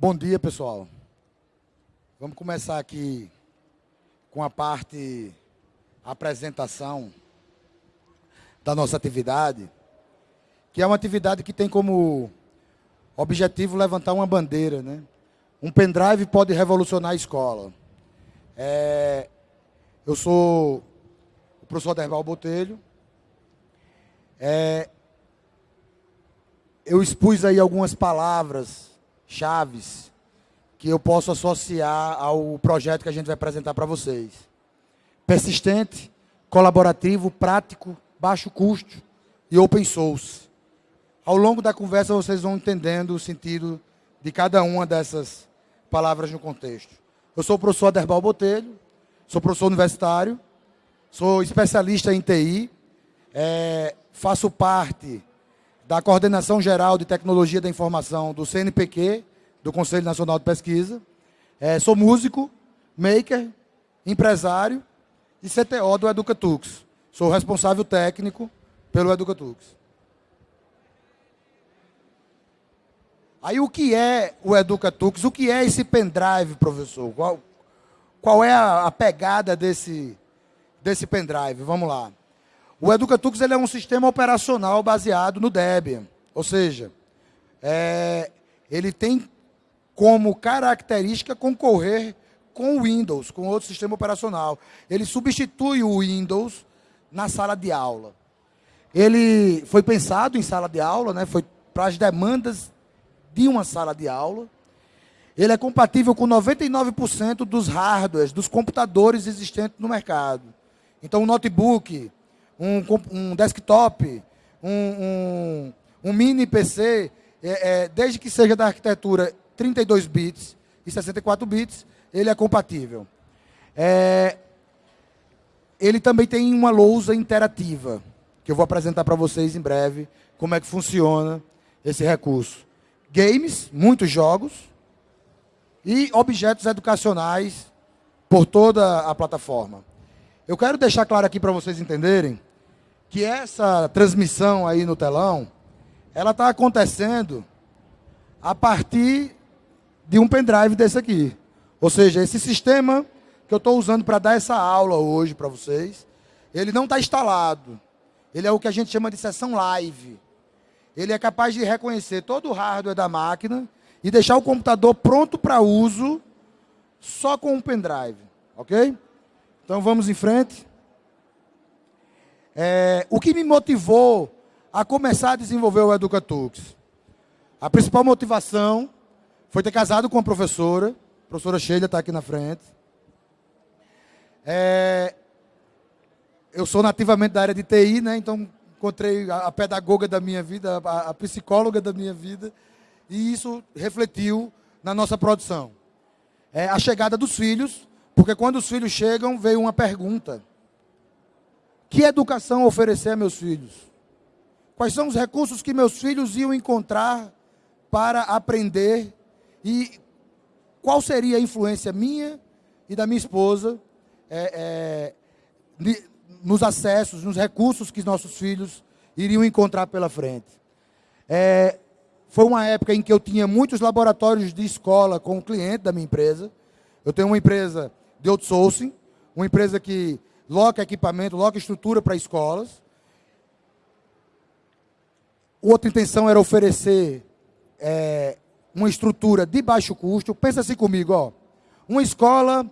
Bom dia, pessoal. Vamos começar aqui com a parte apresentação da nossa atividade, que é uma atividade que tem como objetivo levantar uma bandeira, né? Um pendrive pode revolucionar a escola. É, eu sou o professor Derbal Botelho. É, eu expus aí algumas palavras chaves que eu posso associar ao projeto que a gente vai apresentar para vocês. Persistente, colaborativo, prático, baixo custo e open source. Ao longo da conversa vocês vão entendendo o sentido de cada uma dessas palavras no contexto. Eu sou o professor Aderbal Botelho, sou professor universitário, sou especialista em TI, é, faço parte da Coordenação Geral de Tecnologia da Informação do CNPq, do Conselho Nacional de Pesquisa. É, sou músico, maker, empresário e CTO do Educatux. Sou responsável técnico pelo Educatux. Aí o que é o Educatux? O que é esse pendrive, professor? Qual, qual é a, a pegada desse, desse pendrive? Vamos lá. O Educatux ele é um sistema operacional baseado no Debian. Ou seja, é, ele tem como característica concorrer com o Windows, com outro sistema operacional. Ele substitui o Windows na sala de aula. Ele foi pensado em sala de aula, né, foi para as demandas de uma sala de aula. Ele é compatível com 99% dos hardwares, dos computadores existentes no mercado. Então, um notebook, um, um desktop, um, um, um, mini PC, é, é, desde que seja da arquitetura 32 bits e 64 bits, ele é compatível. É, ele também tem uma lousa interativa, que eu vou apresentar para vocês em breve, como é que funciona esse recurso. Games, muitos jogos, e objetos educacionais por toda a plataforma. Eu quero deixar claro aqui para vocês entenderem que essa transmissão aí no telão, ela está acontecendo a partir de um pendrive desse aqui. Ou seja, esse sistema que eu estou usando para dar essa aula hoje para vocês, ele não está instalado. Ele é o que a gente chama de sessão live. Ele é capaz de reconhecer todo o hardware da máquina e deixar o computador pronto para uso só com um pendrive. Ok? Então vamos em frente. É, o que me motivou a começar a desenvolver o Educatux? A principal motivação foi ter casado com uma professora, a professora Sheila está aqui na frente. É, eu sou nativamente da área de TI, né? então encontrei a, a pedagoga da minha vida, a, a psicóloga da minha vida, e isso refletiu na nossa produção. É a chegada dos filhos, porque quando os filhos chegam, veio uma pergunta. Que educação oferecer a meus filhos? Quais são os recursos que meus filhos iam encontrar para aprender? E qual seria a influência minha e da minha esposa é, é, nos acessos, nos recursos que nossos filhos iriam encontrar pela frente? É, foi uma época em que eu tinha muitos laboratórios de escola com o cliente da minha empresa. Eu tenho uma empresa de outsourcing, uma empresa que loca equipamento, loca estrutura para escolas. Outra intenção era oferecer é, uma estrutura de baixo custo. Pensa assim comigo, ó. Uma escola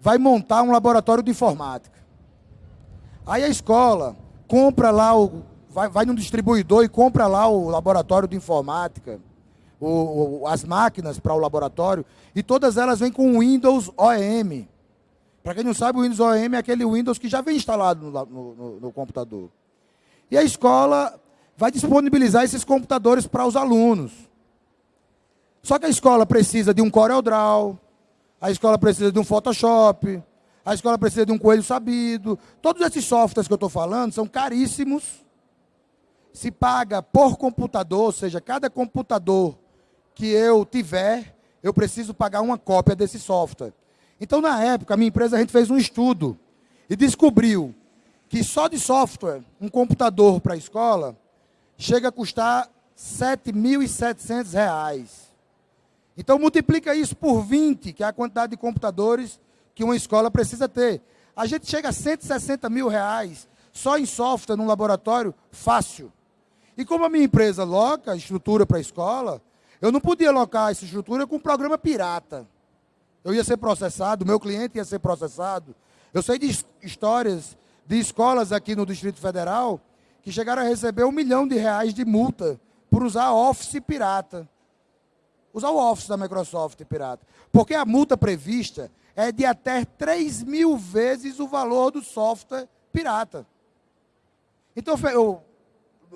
vai montar um laboratório de informática. Aí a escola compra lá, o, vai, vai no distribuidor e compra lá o laboratório de informática, o, o, as máquinas para o laboratório, e todas elas vêm com Windows OEM. Para quem não sabe, o Windows OEM é aquele Windows que já vem instalado no, no, no computador. E a escola vai disponibilizar esses computadores para os alunos. Só que a escola precisa de um CorelDRAW, a escola precisa de um Photoshop, a escola precisa de um coelho sabido. Todos esses softwares que eu estou falando são caríssimos. Se paga por computador, ou seja, cada computador que eu tiver, eu preciso pagar uma cópia desse software. Então, na época, a minha empresa, a gente fez um estudo e descobriu que só de software, um computador para a escola, chega a custar R$ 7.700. Então multiplica isso por 20, que é a quantidade de computadores que uma escola precisa ter. A gente chega a 160 mil reais só em software num laboratório, fácil. E como a minha empresa loca estrutura para a escola, eu não podia alocar essa estrutura com um programa pirata. Eu ia ser processado, meu cliente ia ser processado. Eu sei de histórias de escolas aqui no Distrito Federal que chegaram a receber um milhão de reais de multa por usar Office pirata. Usar o Office da Microsoft pirata. Porque a multa prevista é de até 3 mil vezes o valor do software pirata. Então, eu,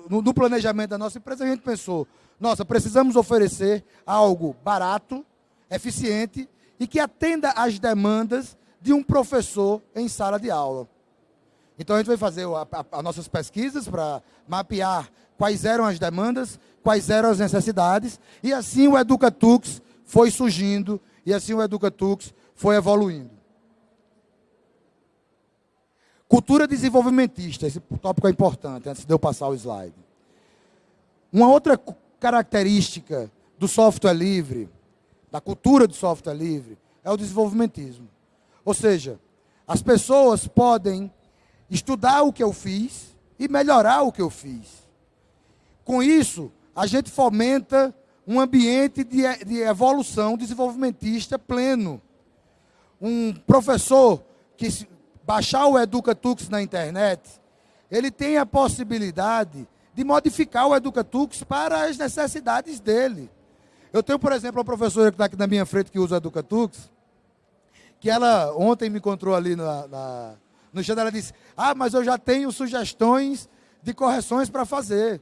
no, no planejamento da nossa empresa, a gente pensou, nossa, precisamos oferecer algo barato, eficiente e que atenda às demandas de um professor em sala de aula. Então a gente vai fazer as nossas pesquisas para mapear quais eram as demandas, quais eram as necessidades, e assim o Educatux foi surgindo, e assim o Educatux foi evoluindo. Cultura desenvolvimentista, esse tópico é importante, antes de eu passar o slide. Uma outra característica do software livre, da cultura do software livre, é o desenvolvimentismo. Ou seja, as pessoas podem estudar o que eu fiz e melhorar o que eu fiz. Com isso, a gente fomenta um ambiente de, de evolução desenvolvimentista pleno. Um professor que baixar o EducaTux na internet, ele tem a possibilidade de modificar o EducaTux para as necessidades dele. Eu tenho, por exemplo, uma professora que está aqui na minha frente que usa o EducaTux, que ela ontem me encontrou ali na, na, no stand, ela disse, ah, mas eu já tenho sugestões de correções para fazer.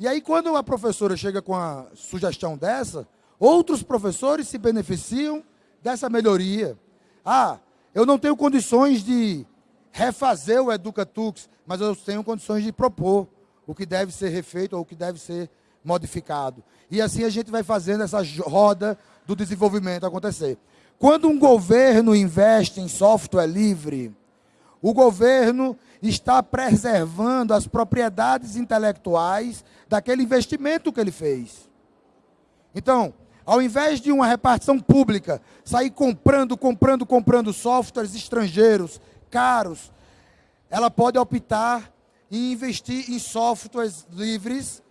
E aí, quando a professora chega com a sugestão dessa, outros professores se beneficiam dessa melhoria. Ah, eu não tenho condições de refazer o EducaTux, mas eu tenho condições de propor o que deve ser refeito ou o que deve ser modificado. E assim a gente vai fazendo essa roda do desenvolvimento acontecer. Quando um governo investe em software livre, o governo está preservando as propriedades intelectuais daquele investimento que ele fez. Então, ao invés de uma repartição pública sair comprando, comprando, comprando softwares estrangeiros caros, ela pode optar e investir em softwares livres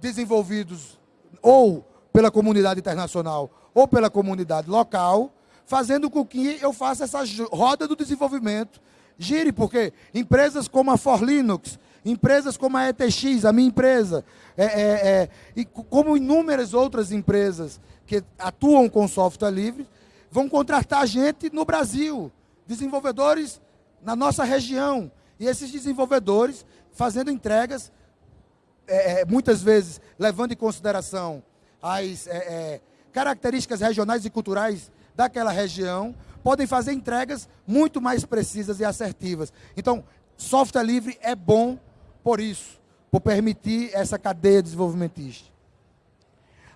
desenvolvidos ou pela comunidade internacional ou pela comunidade local, fazendo com que eu faça essa roda do desenvolvimento gire, porque empresas como a For Linux, empresas como a ETX, a minha empresa, é, é, é, e como inúmeras outras empresas que atuam com software livre, vão contratar gente no Brasil, desenvolvedores na nossa região. E esses desenvolvedores fazendo entregas, é, é, muitas vezes levando em consideração as é, é, características regionais e culturais daquela região, podem fazer entregas muito mais precisas e assertivas. Então, software livre é bom por isso, por permitir essa cadeia desenvolvimentista.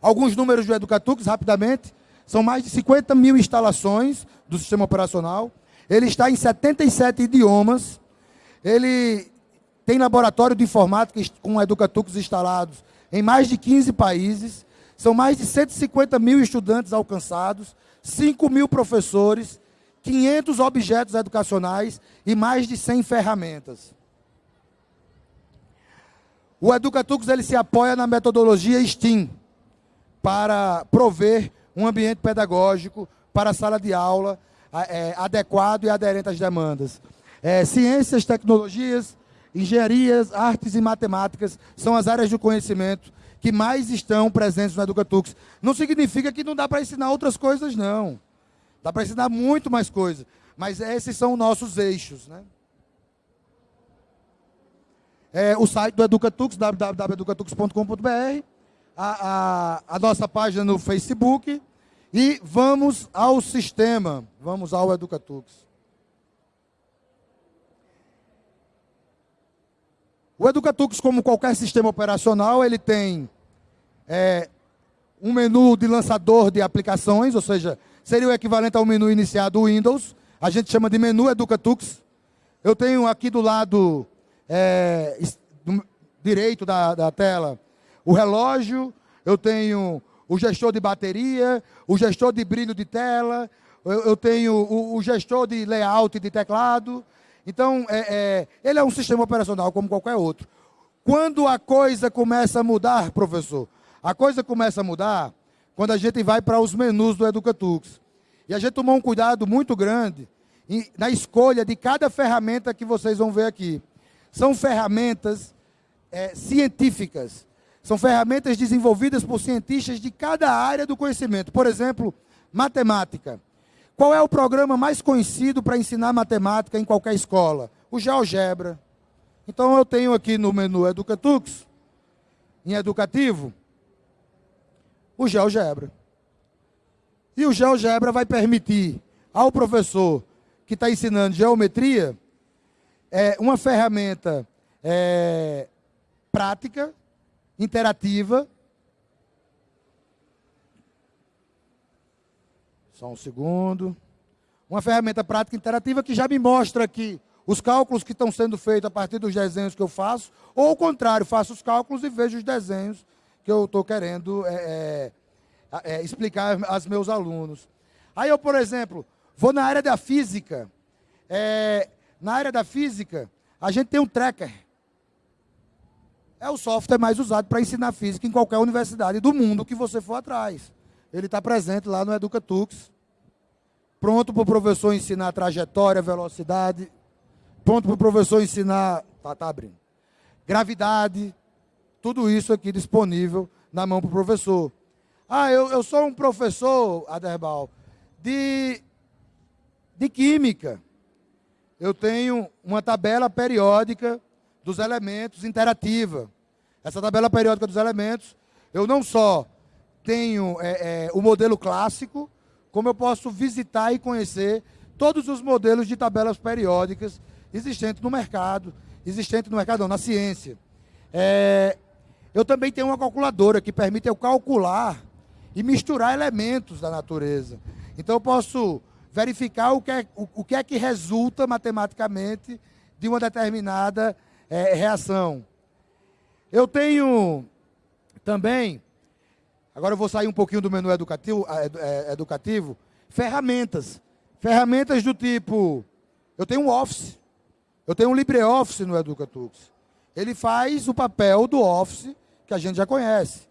Alguns números do Educatux, rapidamente, são mais de 50 mil instalações do sistema operacional. Ele está em 77 idiomas. Ele tem laboratório de informática com Educatux instalados em mais de 15 países. São mais de 150 mil estudantes alcançados, 5 mil professores, 500 objetos educacionais e mais de 100 ferramentas. O Educatux ele se apoia na metodologia STEAM para prover um ambiente pedagógico para a sala de aula é, adequado e aderente às demandas. É, ciências, tecnologias, engenharias, artes e matemáticas são as áreas do conhecimento que mais estão presentes no Educatux. Não significa que não dá para ensinar outras coisas, não. Dá para ensinar muito mais coisas. Mas esses são nossos eixos. Né? É, o site do Educatux, www.educatux.com.br, a, a, a nossa página no Facebook e vamos ao sistema, vamos ao Educatux. O Educatux, como qualquer sistema operacional, ele tem é, um menu de lançador de aplicações, ou seja, seria o equivalente ao menu iniciado do Windows. A gente chama de menu Educatux. Eu tenho aqui do lado é, do direito da, da tela o relógio, eu tenho o gestor de bateria, o gestor de brilho de tela, eu, eu tenho o, o, gestor de layout de teclado. Então, é, é, ele é um sistema operacional como qualquer outro. Quando a coisa começa a mudar, professor, a coisa começa a mudar quando a gente vai para os menus do Educatux. E a gente tomou um cuidado muito grande na escolha de cada ferramenta que vocês vão ver aqui. São ferramentas é, científicas. São ferramentas desenvolvidas por cientistas de cada área do conhecimento. Por exemplo, matemática. Qual é o programa mais conhecido para ensinar matemática em qualquer escola? O GeoGebra. Então eu tenho aqui no menu Educatux, em educativo, o GeoGebra. E o GeoGebra vai permitir ao professor que está ensinando geometria é, uma ferramenta é, prática, interativa. Só um segundo. Uma ferramenta prática interativa que já me mostra aqui os cálculos que estão sendo feitos a partir dos desenhos que eu faço, ou ao contrário, faço os cálculos e vejo os desenhos que eu estou querendo é, é, é, explicar aos meus alunos. Aí eu, por exemplo, vou na área da física. É, na área da física, a gente tem um tracker. É o software mais usado para ensinar física em qualquer universidade do mundo que você for atrás. Ele está presente lá no Educatux. Pronto para o professor ensinar trajetória, velocidade. Pronto para o professor ensinar. Tá, tá abrindo. Gravidade. Tudo isso aqui disponível na mão para o professor. Ah, eu, eu sou um professor, Aderbal, de, de química. Eu tenho uma tabela periódica dos elementos interativa. Essa tabela periódica dos elementos, eu não só tenho é, é, o modelo clássico, como eu posso visitar e conhecer todos os modelos de tabelas periódicas existentes no mercado, existentes no mercado não, na ciência. É, eu também tenho uma calculadora que permite eu calcular e misturar elementos da natureza. Então eu posso verificar o que é, o, o que, é que resulta matematicamente de uma determinada é, reação. Eu tenho também, agora eu vou sair um pouquinho do menu educativo, é, educativo ferramentas. Ferramentas do tipo, eu tenho um Office, eu tenho um LibreOffice no Educatux. Ele faz o papel do Office que a gente já conhece.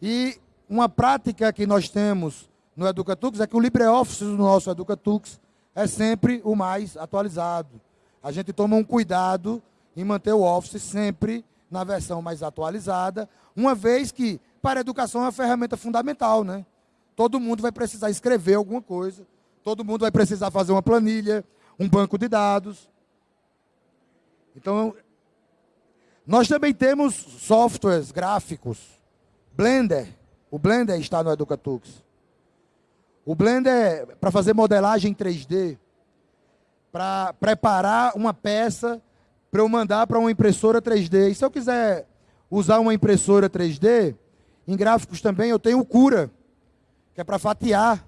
E uma prática que nós temos no Educatux é que o LibreOffice do nosso Educatux é sempre o mais atualizado. A gente toma um cuidado em manter o Office sempre na versão mais atualizada, uma vez que para a educação é uma ferramenta fundamental, né? Todo mundo vai precisar escrever alguma coisa, todo mundo vai precisar fazer uma planilha, um banco de dados. Então, nós também temos softwares gráficos, Blender, o Blender está no Educatux. O Blender é para fazer modelagem 3D, para preparar uma peça para eu mandar para uma impressora 3D. E se eu quiser usar uma impressora 3D, em gráficos também eu tenho o Cura, que é para fatiar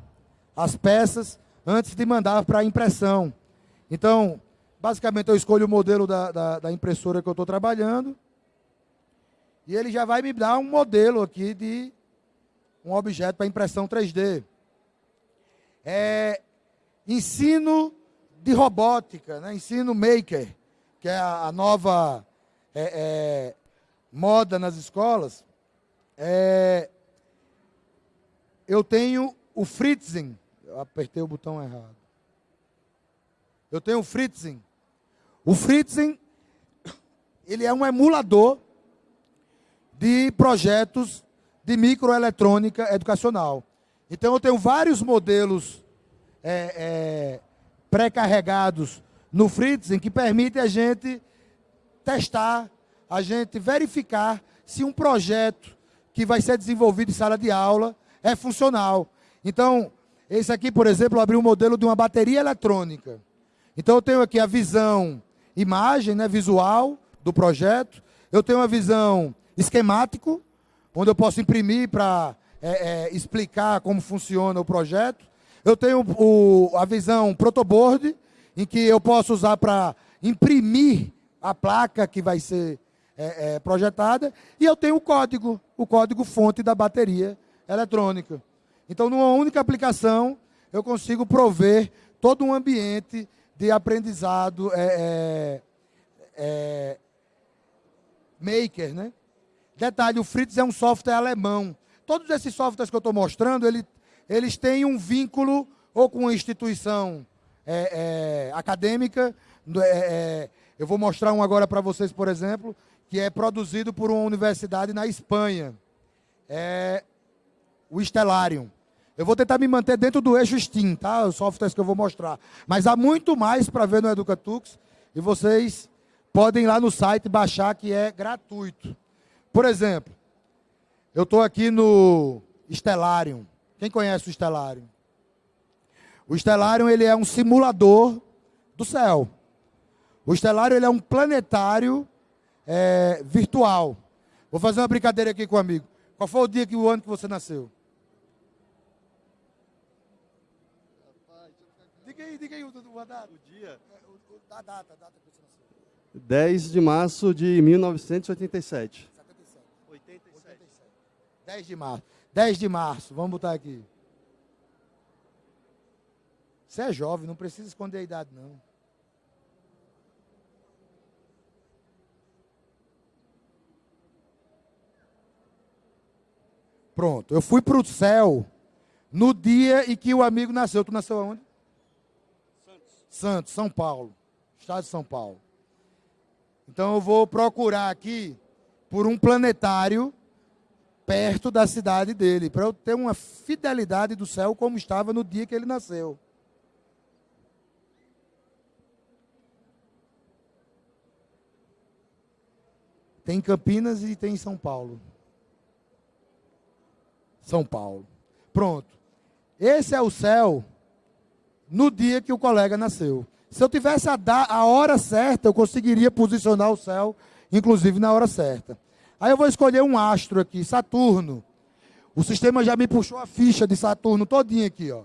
as peças antes de mandar para a impressão. Então, basicamente eu escolho o modelo da, da, da impressora que eu estou trabalhando, e ele já vai me dar um modelo aqui de um objeto para impressão 3D. É, ensino de robótica, né? ensino maker, que é a, a nova é, é, moda nas escolas. É, eu tenho o Fritzing. Eu apertei o botão errado. Eu tenho o Fritzing. O Fritzing, ele é um emulador de projetos de microeletrônica educacional. Então, eu tenho vários modelos é, é, pré-carregados no Fritzen que permitem a gente testar, a gente verificar se um projeto que vai ser desenvolvido em sala de aula é funcional. Então, esse aqui, por exemplo, eu abri um modelo de uma bateria eletrônica. Então, eu tenho aqui a visão imagem, né, visual do projeto. Eu tenho a visão esquemático, onde eu posso imprimir para é, é, explicar como funciona o projeto. Eu tenho o, a visão protoboard, em que eu posso usar para imprimir a placa que vai ser é, é, projetada. E eu tenho o código, o código fonte da bateria eletrônica. Então, numa única aplicação, eu consigo prover todo um ambiente de aprendizado é, é, é, maker, né? Detalhe, o Fritz é um software alemão. Todos esses softwares que eu estou mostrando, ele, eles têm um vínculo ou com uma instituição é, acadêmica. Eu vou mostrar um agora para vocês, por exemplo, que é produzido por uma universidade na Espanha. É o Stellarium. Eu vou tentar me manter dentro do eixo Steam, tá? Os softwares que eu vou mostrar. Mas há muito mais para ver no Educatux. E vocês podem ir lá no site baixar, que é gratuito. Por exemplo, eu estou aqui no Stellarium. Quem conhece o Stellarium? O Stellarium ele é um simulador do céu. O Stellarium ele é um planetário é, virtual. Vou fazer uma brincadeira aqui com o amigo. Qual foi o dia que o ano que você nasceu? Diga aí, diga aí o, o, a data. O dia? É, a data, a data que você nasceu. 10 de março de 1987. 10 de março. 10 de março, vamos botar aqui. Você é jovem, não precisa esconder a idade, não. Pronto, eu fui para o céu no dia em que o amigo nasceu. Tu nasceu aonde? Santos. Santos, São Paulo. Estado de São Paulo. Então eu vou procurar aqui por um planetário perto da cidade dele, para eu ter uma fidelidade do céu como estava no dia que ele nasceu. Tem em Campinas e tem em São Paulo. São Paulo. Pronto. Esse é o céu no dia que o colega nasceu. Se eu tivesse a, a hora certa, eu conseguiria posicionar o céu, inclusive na hora certa. Aí eu vou escolher um astro aqui, Saturno. O sistema já me puxou a ficha de Saturno todinha aqui, ó.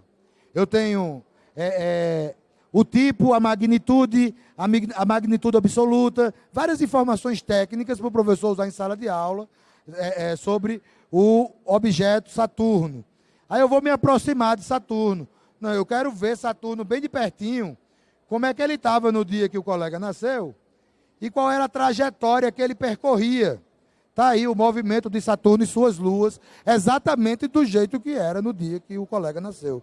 Eu tenho é, é, o tipo, a magnitude, a, a, magnitude absoluta, várias informações técnicas para o professor usar em sala de aula é, é, sobre o objeto Saturno. Aí eu vou me aproximar de Saturno. Não, eu quero ver Saturno bem de pertinho, como é que ele estava no dia que o colega nasceu e qual era a trajetória que ele percorria. Está aí o movimento de Saturno e suas luas, exatamente do jeito que era no dia que o colega nasceu.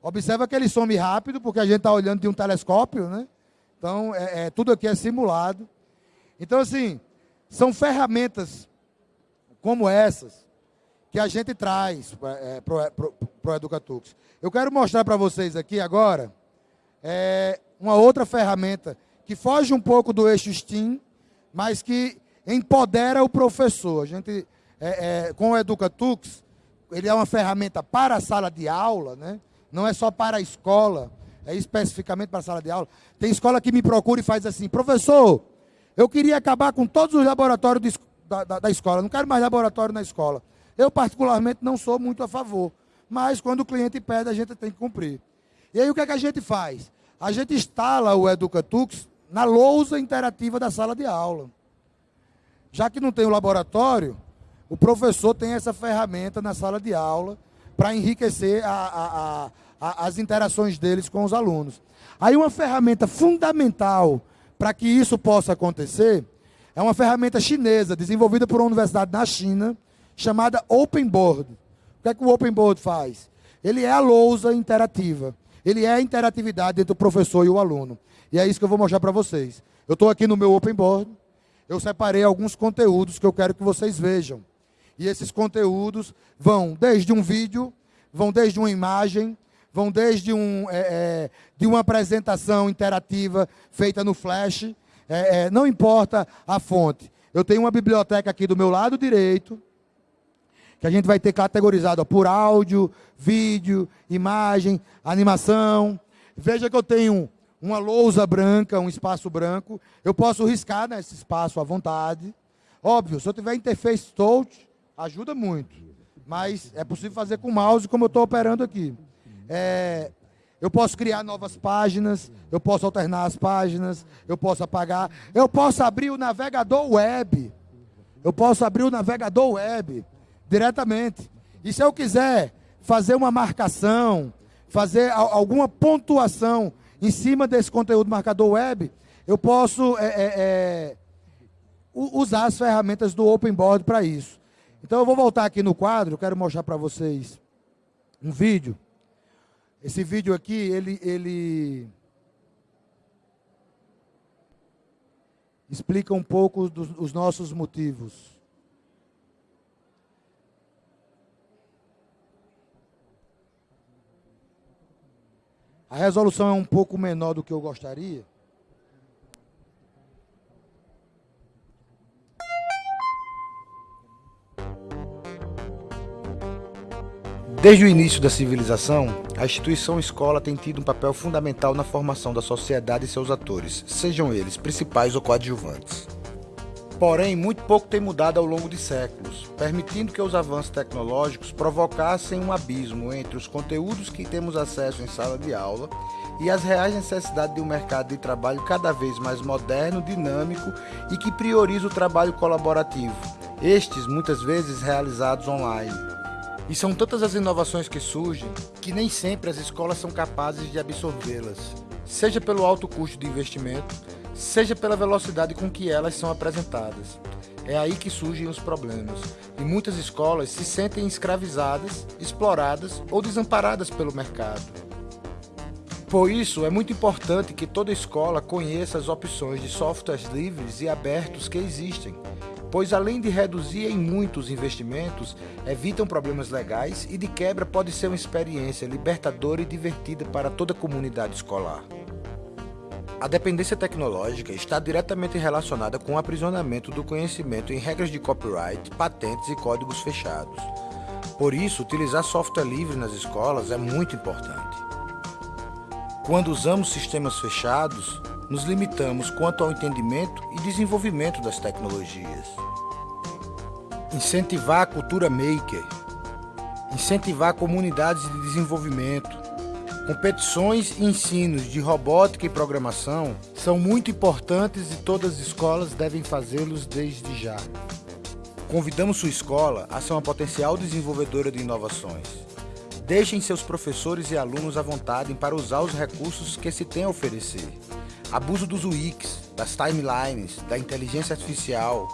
Observa que ele some rápido, porque a gente está olhando de um telescópio, né? Então, é, é, tudo aqui é simulado. Então, assim, são ferramentas como essas que a gente traz é, para o Educatux. Eu quero mostrar para vocês aqui agora é, uma outra ferramenta que foge um pouco do eixo STEAM, mas que empodera o professor. A gente, é, é, com o Educatux, ele é uma ferramenta para a sala de aula, né? não é só para a escola, é especificamente para a sala de aula. Tem escola que me procura e faz assim, professor, eu queria acabar com todos os laboratórios de, da, da, da escola, não quero mais laboratório na escola. Eu, particularmente, não sou muito a favor, mas quando o cliente pede, a gente tem que cumprir. E aí, o que, é que a gente faz? A gente instala o Educatux na lousa interativa da sala de aula. Já que não tem o laboratório, o professor tem essa ferramenta na sala de aula para enriquecer a, a, a, as interações deles com os alunos. Aí uma ferramenta fundamental para que isso possa acontecer é uma ferramenta chinesa desenvolvida por uma universidade na China chamada Open Board. O que é que o Open Board faz? Ele é a lousa interativa. Ele é a interatividade entre o professor e o aluno. E é isso que eu vou mostrar para vocês. Eu estou aqui no meu Open Board eu separei alguns conteúdos que eu quero que vocês vejam. E esses conteúdos vão desde um vídeo, vão desde uma imagem, vão desde um, é, é, de uma apresentação interativa feita no Flash. É, é, não importa a fonte. Eu tenho uma biblioteca aqui do meu lado direito, que a gente vai ter categorizado ó, por áudio, vídeo, imagem, animação. Veja que eu tenho uma lousa branca, um espaço branco. Eu posso riscar nesse espaço à vontade. Óbvio, se eu tiver interface touch, ajuda muito. Mas é possível fazer com o mouse, como eu estou operando aqui. É, eu posso criar novas páginas, eu posso alternar as páginas, eu posso apagar. Eu posso abrir o navegador web. Eu posso abrir o navegador web diretamente. E se eu quiser fazer uma marcação, fazer alguma pontuação em cima desse conteúdo marcador web, eu posso é, é, é, usar as ferramentas do Open Board para isso. Então eu vou voltar aqui no quadro, quero mostrar para vocês um vídeo. Esse vídeo aqui, ele, ele explica um pouco dos os nossos motivos. A resolução é um pouco menor do que eu gostaria. Desde o início da civilização, a instituição escola tem tido um papel fundamental na formação da sociedade e seus atores, sejam eles principais ou coadjuvantes. Porém, muito pouco tem mudado ao longo de séculos, permitindo que os avanços tecnológicos provocassem um abismo entre os conteúdos que temos acesso em sala de aula e as reais necessidades de um mercado de trabalho cada vez mais moderno, dinâmico e que prioriza o trabalho colaborativo, estes muitas vezes realizados online. E são tantas as inovações que surgem que nem sempre as escolas são capazes de absorvê-las, seja pelo alto custo de investimento, seja pela velocidade com que elas são apresentadas. É aí que surgem os problemas, e muitas escolas se sentem escravizadas, exploradas ou desamparadas pelo mercado. Por isso, é muito importante que toda escola conheça as opções de softwares livres e abertos que existem pois além de reduzir em muitos investimentos, evitam problemas legais e de quebra pode ser uma experiência libertadora e divertida para toda a comunidade escolar. A dependência tecnológica está diretamente relacionada com o aprisionamento do conhecimento em regras de copyright, patentes e códigos fechados. Por isso, utilizar software livre nas escolas é muito importante. Quando usamos sistemas fechados, nos limitamos quanto ao entendimento e desenvolvimento das tecnologias. Incentivar a cultura maker, incentivar comunidades de desenvolvimento, competições e ensinos de robótica e programação são muito importantes e todas as escolas devem fazê-los desde já. Convidamos sua escola a ser uma potencial desenvolvedora de inovações. Deixem seus professores e alunos à vontade para usar os recursos que se tem a oferecer abuso dos UX, das timelines, da inteligência artificial,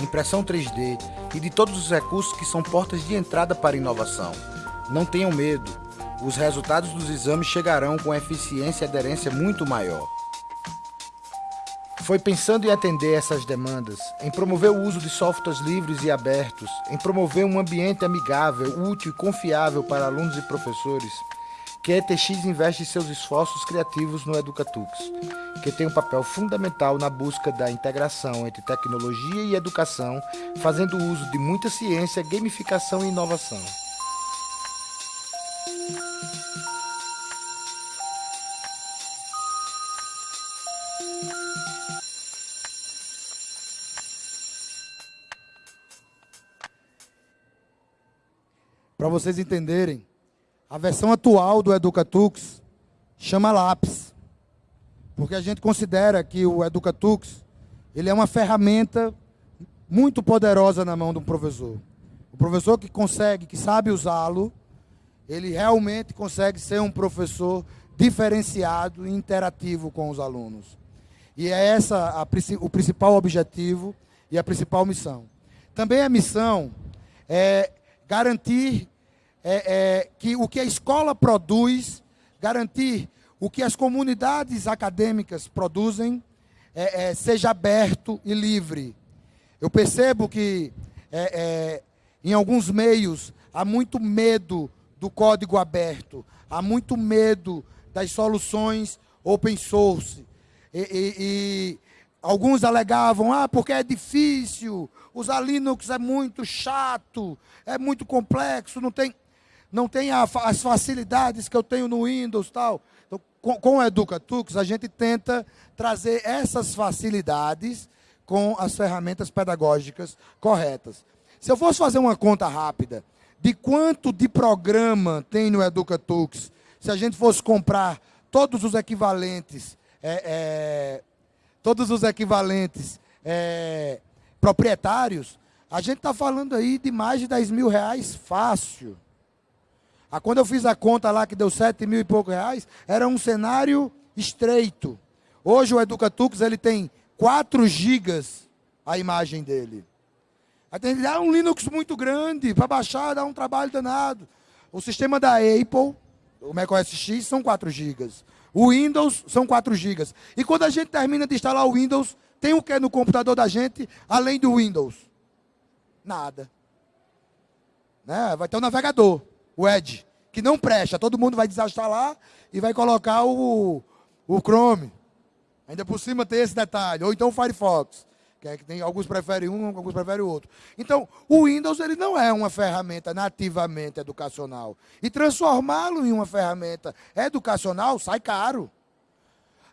impressão 3D e de todos os recursos que são portas de entrada para a inovação. Não tenham medo, os resultados dos exames chegarão com eficiência e aderência muito maior. Foi pensando em atender essas demandas, em promover o uso de softwares livres e abertos, em promover um ambiente amigável, útil e confiável para alunos e professores, que a ETX investe seus esforços criativos no Educatux, que tem um papel fundamental na busca da integração entre tecnologia e educação, fazendo uso de muita ciência, gamificação e inovação. Para vocês entenderem, a versão atual do Educatux chama Lápis, porque a gente considera que o Educatux ele é uma ferramenta muito poderosa na mão de um professor. O professor que consegue, que sabe usá-lo, ele realmente consegue ser um professor diferenciado e interativo com os alunos. E é essa a, o principal objetivo e a principal missão. Também a missão é garantir é, é, que o que a escola produz, garantir o que as comunidades acadêmicas produzem, é, é seja aberto e livre. Eu percebo que é, é, em alguns meios há muito medo do código aberto, há muito medo das soluções open source. E, e, e, alguns alegavam, ah, porque é difícil, usar Linux é muito chato, é muito complexo, não tem não tem a, as facilidades que eu tenho no Windows tal. Então, com, com o Educatux, a gente tenta trazer essas facilidades com as ferramentas pedagógicas corretas. Se eu fosse fazer uma conta rápida de quanto de programa tem no Educatux, se a gente fosse comprar todos os equivalentes, é, é, todos os equivalentes é, proprietários, A gente está falando aí de mais de 10 mil reais fácil. Ah, quando eu fiz a conta lá que deu 7 mil e pouco reais, era um cenário estreito. Hoje o Educatux ele tem 4 gigas a imagem dele. Aí tem um Linux muito grande para baixar, dá um trabalho danado. O sistema da Apple, o macOS X, são 4 gigas. O Windows são 4 gigas. E quando a gente termina de instalar o Windows, tem o que no computador da gente, além do Windows? Nada. Né? Vai ter o um navegador, o Edge, que não presta. Todo mundo vai desinstalar e vai colocar o, o Chrome. Ainda por cima tem esse detalhe. Ou então o Firefox. Que é que tem, alguns preferem um, alguns preferem o outro. Então, o Windows ele não é uma ferramenta nativamente educacional. E transformá-lo em uma ferramenta educacional sai caro.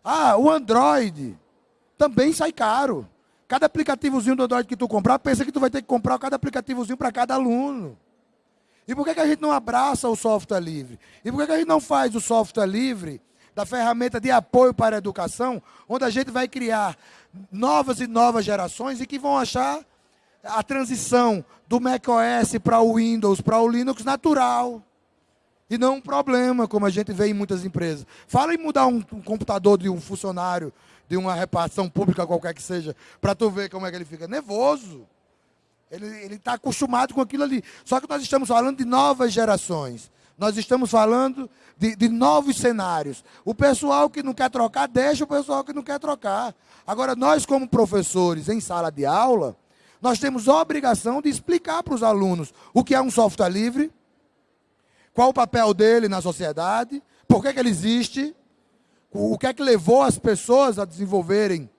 Ah, o Android também sai caro. Cada aplicativozinho do Android que tu comprar, pensa que tu vai ter que comprar cada aplicativozinho para cada aluno. E por que, que a gente não abraça o software livre? E por que, que a gente não faz o software livre da ferramenta de apoio para a educação, onde a gente vai criar novas e novas gerações e que vão achar a transição do macOS para o Windows, para o Linux natural. E não um problema, como a gente vê em muitas empresas. Fala em mudar um, um computador de um funcionário de uma repartição pública qualquer que seja, para tu ver como é que ele fica nervoso. Ele está acostumado com aquilo ali. Só que nós estamos falando de novas gerações. Nós estamos falando de, de, novos cenários. O pessoal que não quer trocar, deixa o pessoal que não quer trocar. Agora, nós, como professores em sala de aula, nós temos a obrigação de explicar para os alunos o que é um software livre, qual o papel dele na sociedade, por que, que ele existe, o que é que levou as pessoas a desenvolverem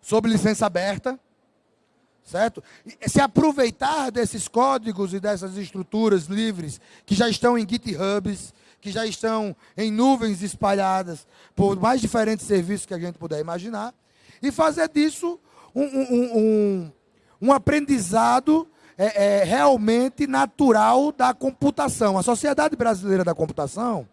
sob licença aberta certo? Se aproveitar desses códigos e dessas estruturas livres que já estão em GitHubs, que já estão em nuvens espalhadas por mais diferentes serviços que a gente puder imaginar, e fazer disso um, um, um, um aprendizado é, é, realmente natural da computação. A Sociedade Brasileira da Computação,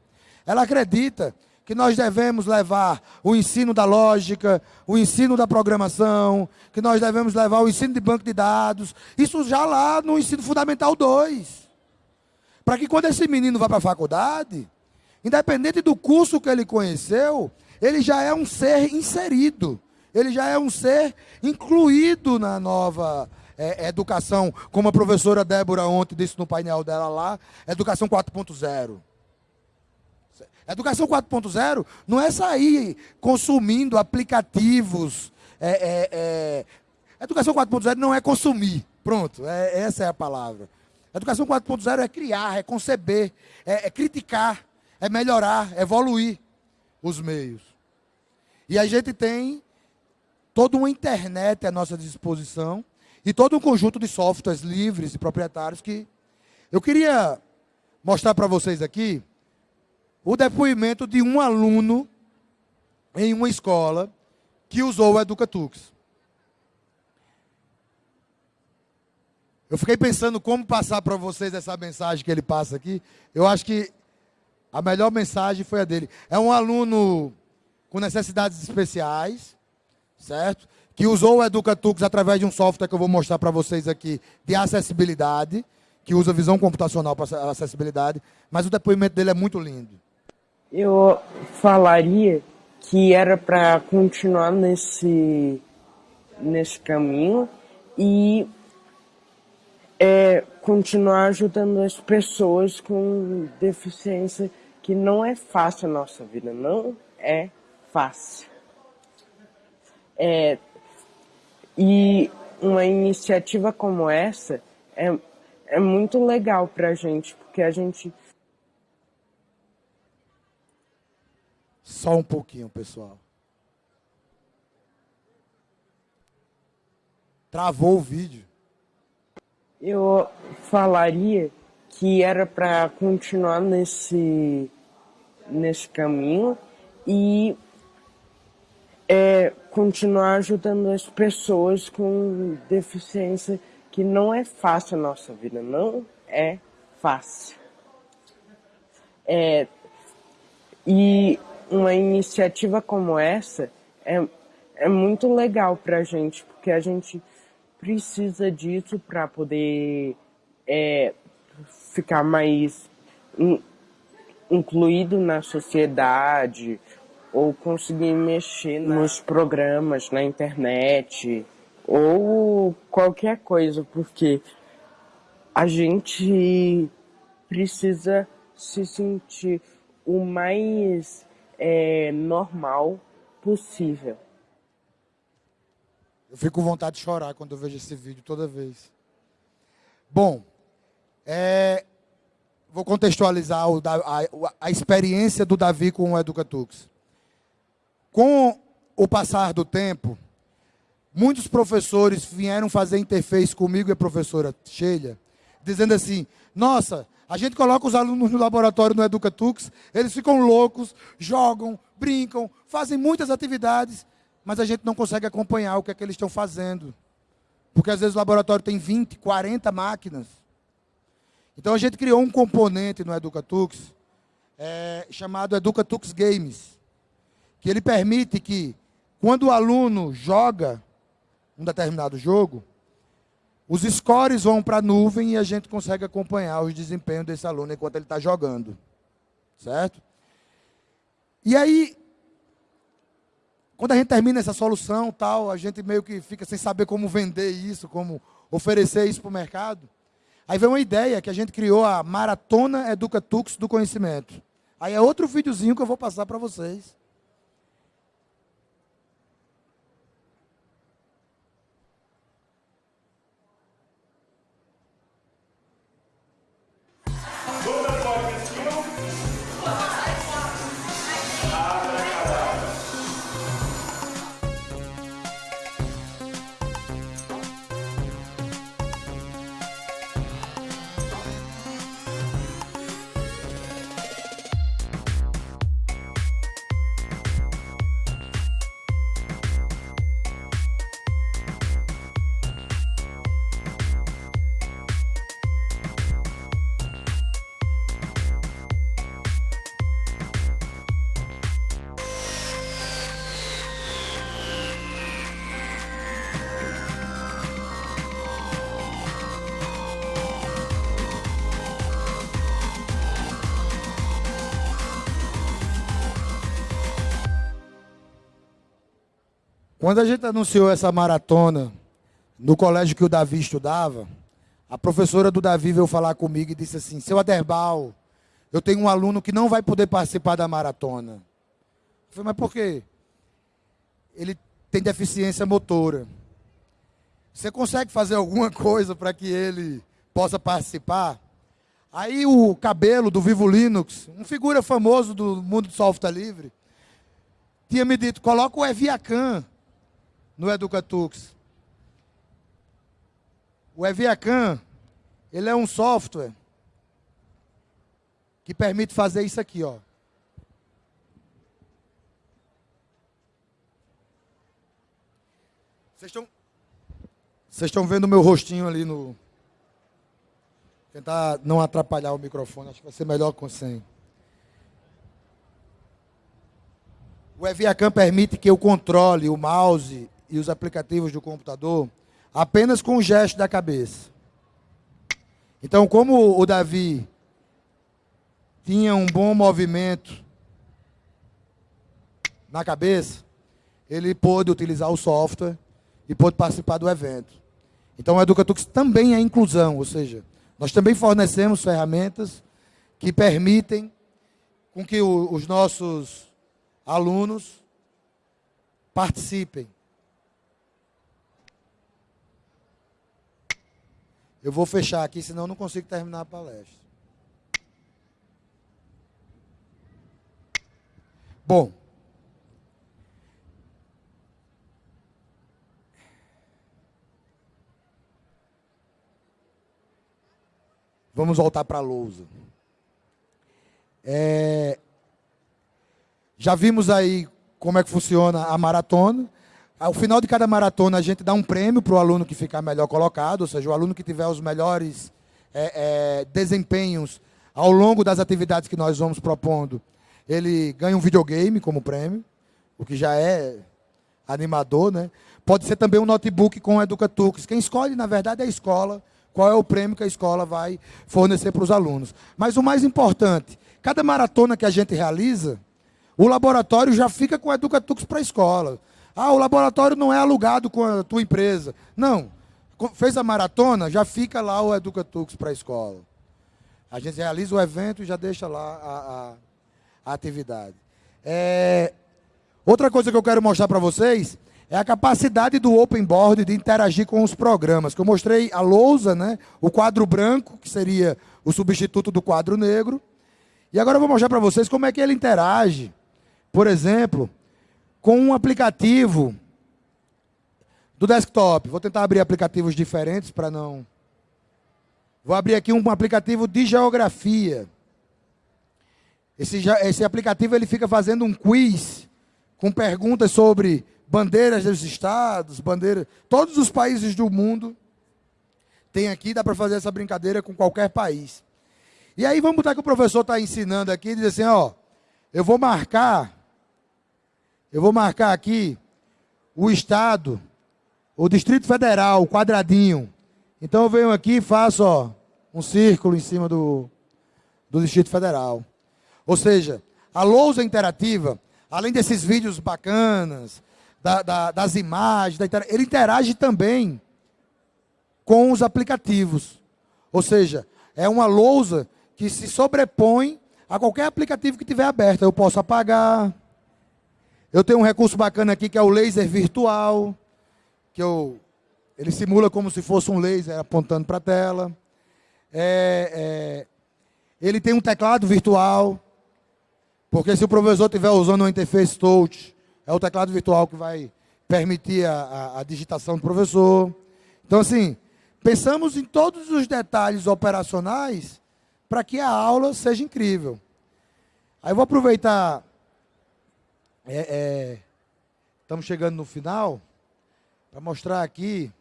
ela acredita que nós devemos levar o ensino da lógica, o ensino da programação, que nós devemos levar o ensino de banco de dados, isso já lá no ensino fundamental 2. Para que quando esse menino vá para a faculdade, independente do curso que ele conheceu, ele já é um ser inserido, ele já é um ser incluído na nova é, educação, como a professora Débora ontem disse no painel dela lá, educação 4.0. Educação 4.0 não é sair consumindo aplicativos. É, é, é... Educação 4.0 não é consumir. Pronto, é, essa é a palavra. Educação 4.0 é criar, é conceber, é, é criticar, é melhorar, é evoluir os meios. E a gente tem toda uma internet à nossa disposição e todo um conjunto de softwares livres e proprietários que eu queria mostrar para vocês aqui o depoimento de um aluno em uma escola que usou o Educatux. Eu fiquei pensando como passar para vocês essa mensagem que ele passa aqui. Eu acho que a melhor mensagem foi a dele. É um aluno com necessidades especiais, certo? Que usou o Educatux através de um software que eu vou mostrar para vocês aqui de acessibilidade, que usa visão computacional para acessibilidade, mas o depoimento dele é muito lindo eu falaria que era para continuar nesse, nesse caminho e é, continuar ajudando as pessoas com deficiência, que não é fácil a nossa vida, não é fácil. É, e uma iniciativa como essa é, é muito legal para a gente, porque a gente Só um pouquinho, pessoal. Travou o vídeo. Eu falaria que era para continuar nesse, nesse caminho e é, continuar ajudando as pessoas com deficiência, que não é fácil a nossa vida, não é fácil. É, e uma iniciativa como essa é, é muito legal para a gente, porque a gente precisa disso para poder é, ficar mais in, incluído na sociedade ou conseguir mexer nos programas, na internet ou qualquer coisa, porque a gente precisa se sentir o mais é, normal possível. Eu fico com vontade de chorar quando eu vejo esse vídeo toda vez. Bom, é, vou contextualizar o, a, a, experiência do Davi com o Educatux. Com o passar do tempo, muitos professores vieram fazer interface comigo e a professora Sheila, dizendo assim: nossa, a gente coloca os alunos no laboratório no Educatux, eles ficam loucos, jogam, brincam, fazem muitas atividades, mas a gente não consegue acompanhar o que é que eles estão fazendo. Porque às vezes o laboratório tem 20, 40 máquinas. Então a gente criou um componente no Educatux é, chamado Educatux Games, que ele permite que, quando o aluno joga um determinado jogo, os scores vão para a nuvem e a gente consegue acompanhar os desempenhos desse aluno enquanto ele está jogando. Certo? E aí, quando a gente termina essa solução, tal, a gente meio que fica sem saber como vender isso, como oferecer isso para o mercado. Aí vem uma ideia que a gente criou a Maratona Educatux do Conhecimento. Aí é outro videozinho que eu vou passar para vocês. Quando a gente anunciou essa maratona no colégio que o Davi estudava, a professora do Davi veio falar comigo e disse assim: Seu Aderbal, eu tenho um aluno que não vai poder participar da maratona. Eu falei, mas por quê? Ele tem deficiência motora. Você consegue fazer alguma coisa para que ele possa participar? Aí o cabelo do Vivo Linux, um figura famoso do mundo do software livre, tinha me dito: coloca o Eviacan no Educatux. O Eviacan, ele é um software que permite fazer isso aqui, ó. Vocês estão Vocês estão vendo o meu rostinho ali no Tentar não atrapalhar o microfone, acho que vai ser melhor com sem. O Eviacan permite que eu controle o mouse e os aplicativos do computador apenas com o gesto da cabeça. Então, como o Davi tinha um bom movimento na cabeça, ele pôde utilizar o software e pôde participar do evento. Então, o Educatux também é inclusão, ou seja, nós também fornecemos ferramentas que permitem com que os nossos alunos participem Eu vou fechar aqui, senão não consigo terminar a palestra. Bom. Vamos voltar para a lousa. É, já vimos aí como é que funciona a maratona. Ao final de cada maratona, a gente dá um prêmio para o aluno que ficar melhor colocado, ou seja, o aluno que tiver os melhores é, é, desempenhos ao longo das atividades que nós vamos propondo, ele ganha um videogame como prêmio, o que já é animador, né? Pode ser também um notebook com Educatux. Quem escolhe, na verdade, é a escola, qual é o prêmio que a escola vai fornecer para os alunos. Mas o mais importante, cada maratona que a gente realiza, o laboratório já fica com o Educatux para a escola. Ah, o laboratório não é alugado com a tua empresa. Não. Fez a maratona, já fica lá o Educatux para a escola. A gente realiza o evento e já deixa lá a, a, a atividade. É, outra coisa que eu quero mostrar para vocês é a capacidade do Open Board de interagir com os programas. Que eu mostrei a lousa, né, o quadro branco, que seria o substituto do quadro negro. E agora eu vou mostrar para vocês como é que ele interage, por exemplo, com um aplicativo do desktop. Vou tentar abrir aplicativos diferentes para não... Vou abrir aqui um aplicativo de geografia. Esse, esse aplicativo ele fica fazendo um quiz com perguntas sobre bandeiras dos estados, bandeiras... Todos os países do mundo tem aqui, dá para fazer essa brincadeira com qualquer país. E aí vamos botar que o professor está ensinando aqui, diz assim, ó, eu vou marcar, eu vou marcar aqui o estado o Distrito Federal, o quadradinho. Então eu venho aqui e faço ó, um círculo em cima do, do Distrito Federal. Ou seja, a lousa interativa, além desses vídeos bacanas, da, da, das imagens, da, ele interage também com os aplicativos. Ou seja, é uma lousa que se sobrepõe a qualquer aplicativo que tiver aberto. Eu posso apagar. Eu tenho um recurso bacana aqui que é o laser virtual que eu, ele simula como se fosse um laser apontando para a tela. É, é, ele tem um teclado virtual, porque se o professor estiver usando uma interface touch, é o teclado virtual que vai permitir a, a, a digitação do professor. Então, assim, pensamos em todos os detalhes operacionais para que a aula seja incrível. Aí eu vou aproveitar. É, é, estamos chegando no final para mostrar aqui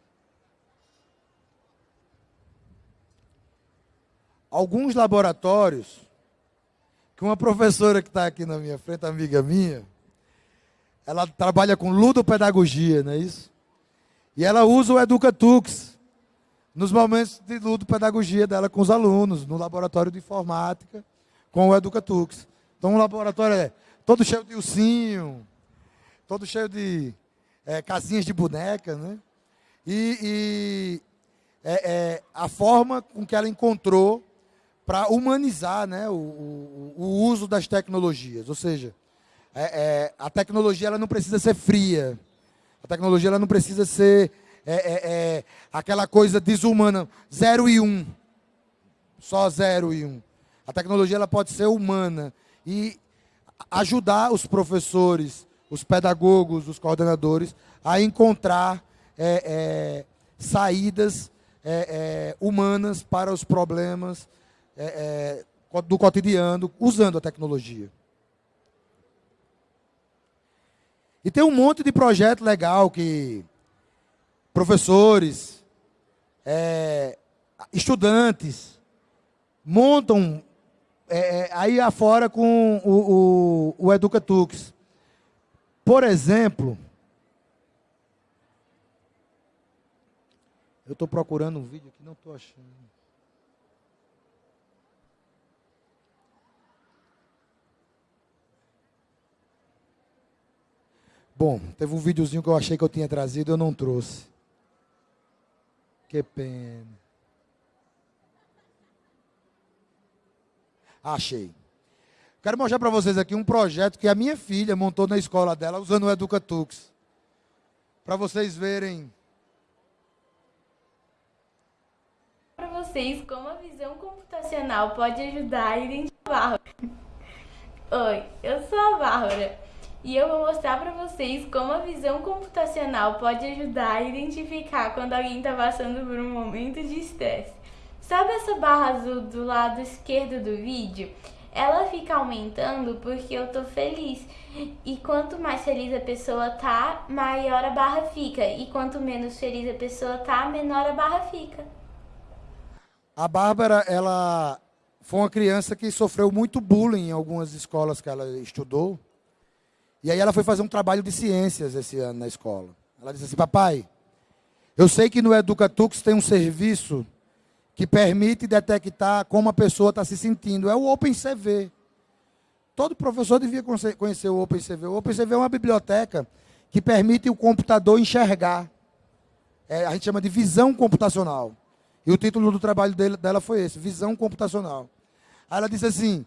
alguns laboratórios que uma professora que está aqui na minha frente, amiga minha, ela trabalha com ludopedagogia, não é isso? E ela usa o Educatux nos momentos de ludopedagogia dela com os alunos, no laboratório de informática, com o Educatux. Então o laboratório é todo cheio de ursinho, todo cheio de é, casinhas de boneca, né? E, e é, é, a forma com que ela encontrou para humanizar né, o, o, o, uso das tecnologias. Ou seja, é, é, a tecnologia ela não precisa ser fria. A tecnologia ela não precisa ser é, aquela coisa desumana, zero e um. Só zero e um. A tecnologia ela pode ser humana e ajudar os professores, os pedagogos, os coordenadores, a encontrar é, é, saídas é, é humanas para os problemas é, é, do cotidiano, usando a tecnologia. E tem um monte de projeto legal que professores, estudantes, montam aí afora com o, o, o Educatux. Por exemplo, eu estou procurando um vídeo aqui, não estou achando. Bom, teve um videozinho que eu achei que eu tinha trazido eu não trouxe. Que pena. Achei. Quero mostrar para vocês aqui um projeto que a minha filha montou na escola dela usando o Educatux. Para vocês verem. Para vocês como a visão computacional pode ajudar a identificar. Oi, eu sou a Bárbara e eu vou mostrar para vocês como a visão computacional pode ajudar a identificar quando alguém está passando por um momento de estresse. Sabe essa barra azul do lado esquerdo do vídeo? ela fica aumentando porque eu tô feliz. E quanto mais feliz a pessoa tá, maior a barra fica. E quanto menos feliz a pessoa tá, menor a barra fica. A Bárbara, ela foi uma criança que sofreu muito bullying em algumas escolas que ela estudou. E aí ela foi fazer um trabalho de ciências esse ano na escola. Ela disse assim, papai, eu sei que no Educatux tem um serviço que permite detectar como a pessoa está se sentindo. É o OpenCV. Todo professor devia conhecer o OpenCV. O OpenCV é uma biblioteca que permite o computador enxergar. É, a gente chama de visão computacional. E o título do trabalho dele, dela foi esse, visão computacional. Aí ela disse assim,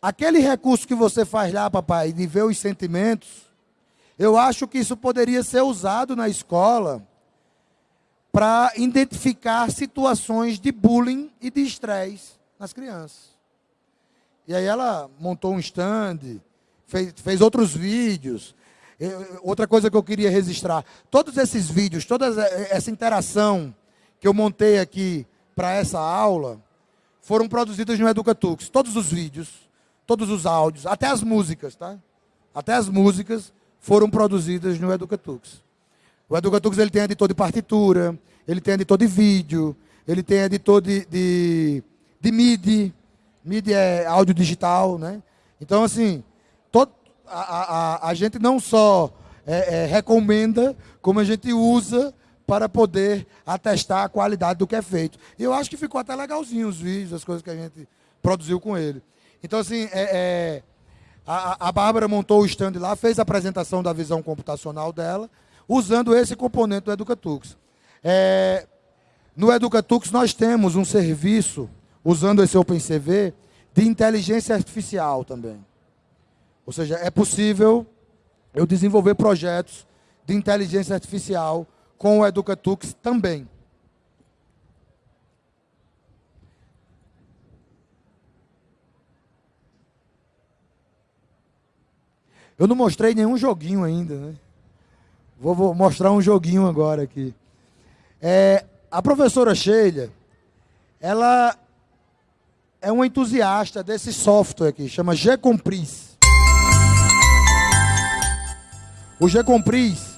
aquele recurso que você faz lá, papai, de ver os sentimentos, eu acho que isso poderia ser usado na escola para identificar situações de bullying e de estresse nas crianças. E aí ela montou um stand, fez, fez outros vídeos. Outra coisa que eu queria registrar, todos esses vídeos, toda essa interação que eu montei aqui para essa aula, foram produzidos no Educatux. Todos os vídeos, todos os áudios, até as músicas, tá? Até as músicas foram produzidas no Educatux. O Educatux ele tem editor de partitura, ele tem editor de vídeo, ele tem editor de, de, de MIDI, MIDI é áudio digital, né? Então, assim, todo, a, a, a gente não só é, é, recomenda, como a gente usa para poder atestar a qualidade do que é feito. E eu acho que ficou até legalzinho os vídeos, as coisas que a gente produziu com ele. Então, assim, é, é a, a Bárbara montou o stand lá, fez a apresentação da visão computacional dela, usando esse componente do Educatux. É, no Educatux nós temos um serviço, usando esse OpenCV, de inteligência artificial também. Ou seja, é possível eu desenvolver projetos de inteligência artificial com o Educatux também. Eu não mostrei nenhum joguinho ainda, né? Vou, vou mostrar um joguinho agora aqui. É, a professora Sheila, ela é uma entusiasta desse software aqui, chama G-Compris. O G-Compris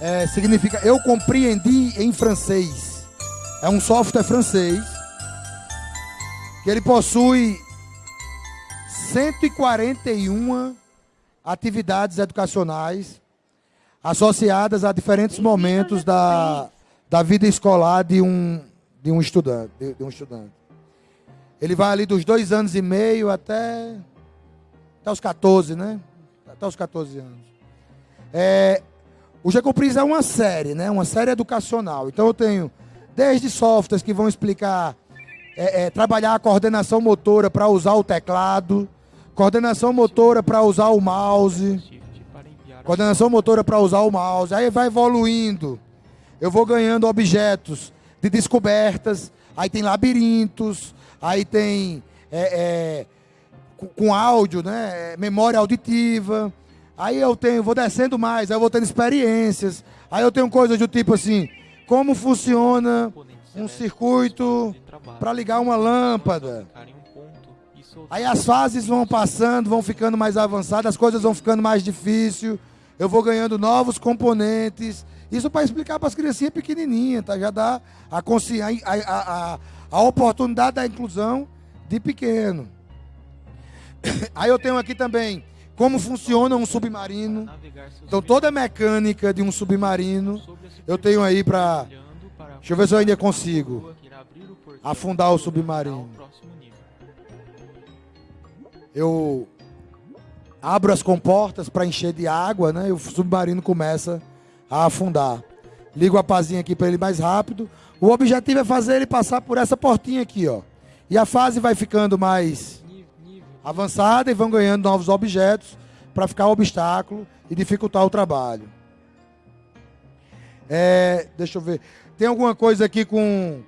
é, significa eu compreendi em francês. É um software francês que ele possui 141 atividades educacionais associadas a diferentes momentos da, da vida escolar de um, de um estudante. De, de um estudante. Ele vai ali dos dois anos e meio até, até os 14, né? Até os 14 anos. É, o Gecompris é uma série, né? Uma série educacional. Então eu tenho desde softwares que vão explicar é, é, trabalhar a coordenação motora para usar o teclado, Coordenação motora para usar o mouse. Coordenação motora para usar o mouse. Aí vai evoluindo. Eu vou ganhando objetos de descobertas. Aí tem labirintos. Aí tem é, é, com áudio, né? Memória auditiva. Aí eu tenho, vou descendo mais, aí eu vou tendo experiências. Aí eu tenho coisas do tipo assim, como funciona um circuito para ligar uma lâmpada. Aí as fases vão passando, vão ficando mais avançadas, as coisas vão ficando mais difíceis. Eu vou ganhando novos componentes. Isso para explicar para as criancinhas pequenininhas, tá? Já dá a, a, a, a oportunidade da inclusão de pequeno. Aí eu tenho aqui também como funciona um submarino. Então toda a mecânica de um submarino eu tenho aí para Deixa eu ver se eu ainda consigo afundar o submarino eu abro as comportas para encher de água, né? E o submarino começa a afundar. Ligo a pazinha aqui para ele mais rápido. O objetivo é fazer ele passar por essa portinha aqui, ó. E a fase vai ficando mais avançada e vão ganhando novos objetos para ficar obstáculo e dificultar o trabalho. É, deixa eu ver. Tem alguma coisa aqui com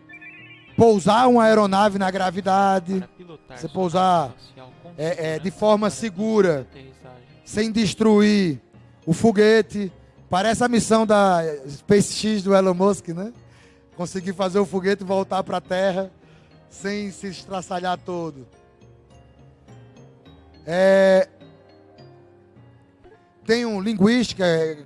pousar uma aeronave na gravidade? Você pousar é, é, de forma segura, sem destruir o foguete. Parece a missão da SpaceX do Elon Musk, né? Conseguir fazer o foguete voltar para a Terra sem se estraçalhar todo. É, tem um linguística, é,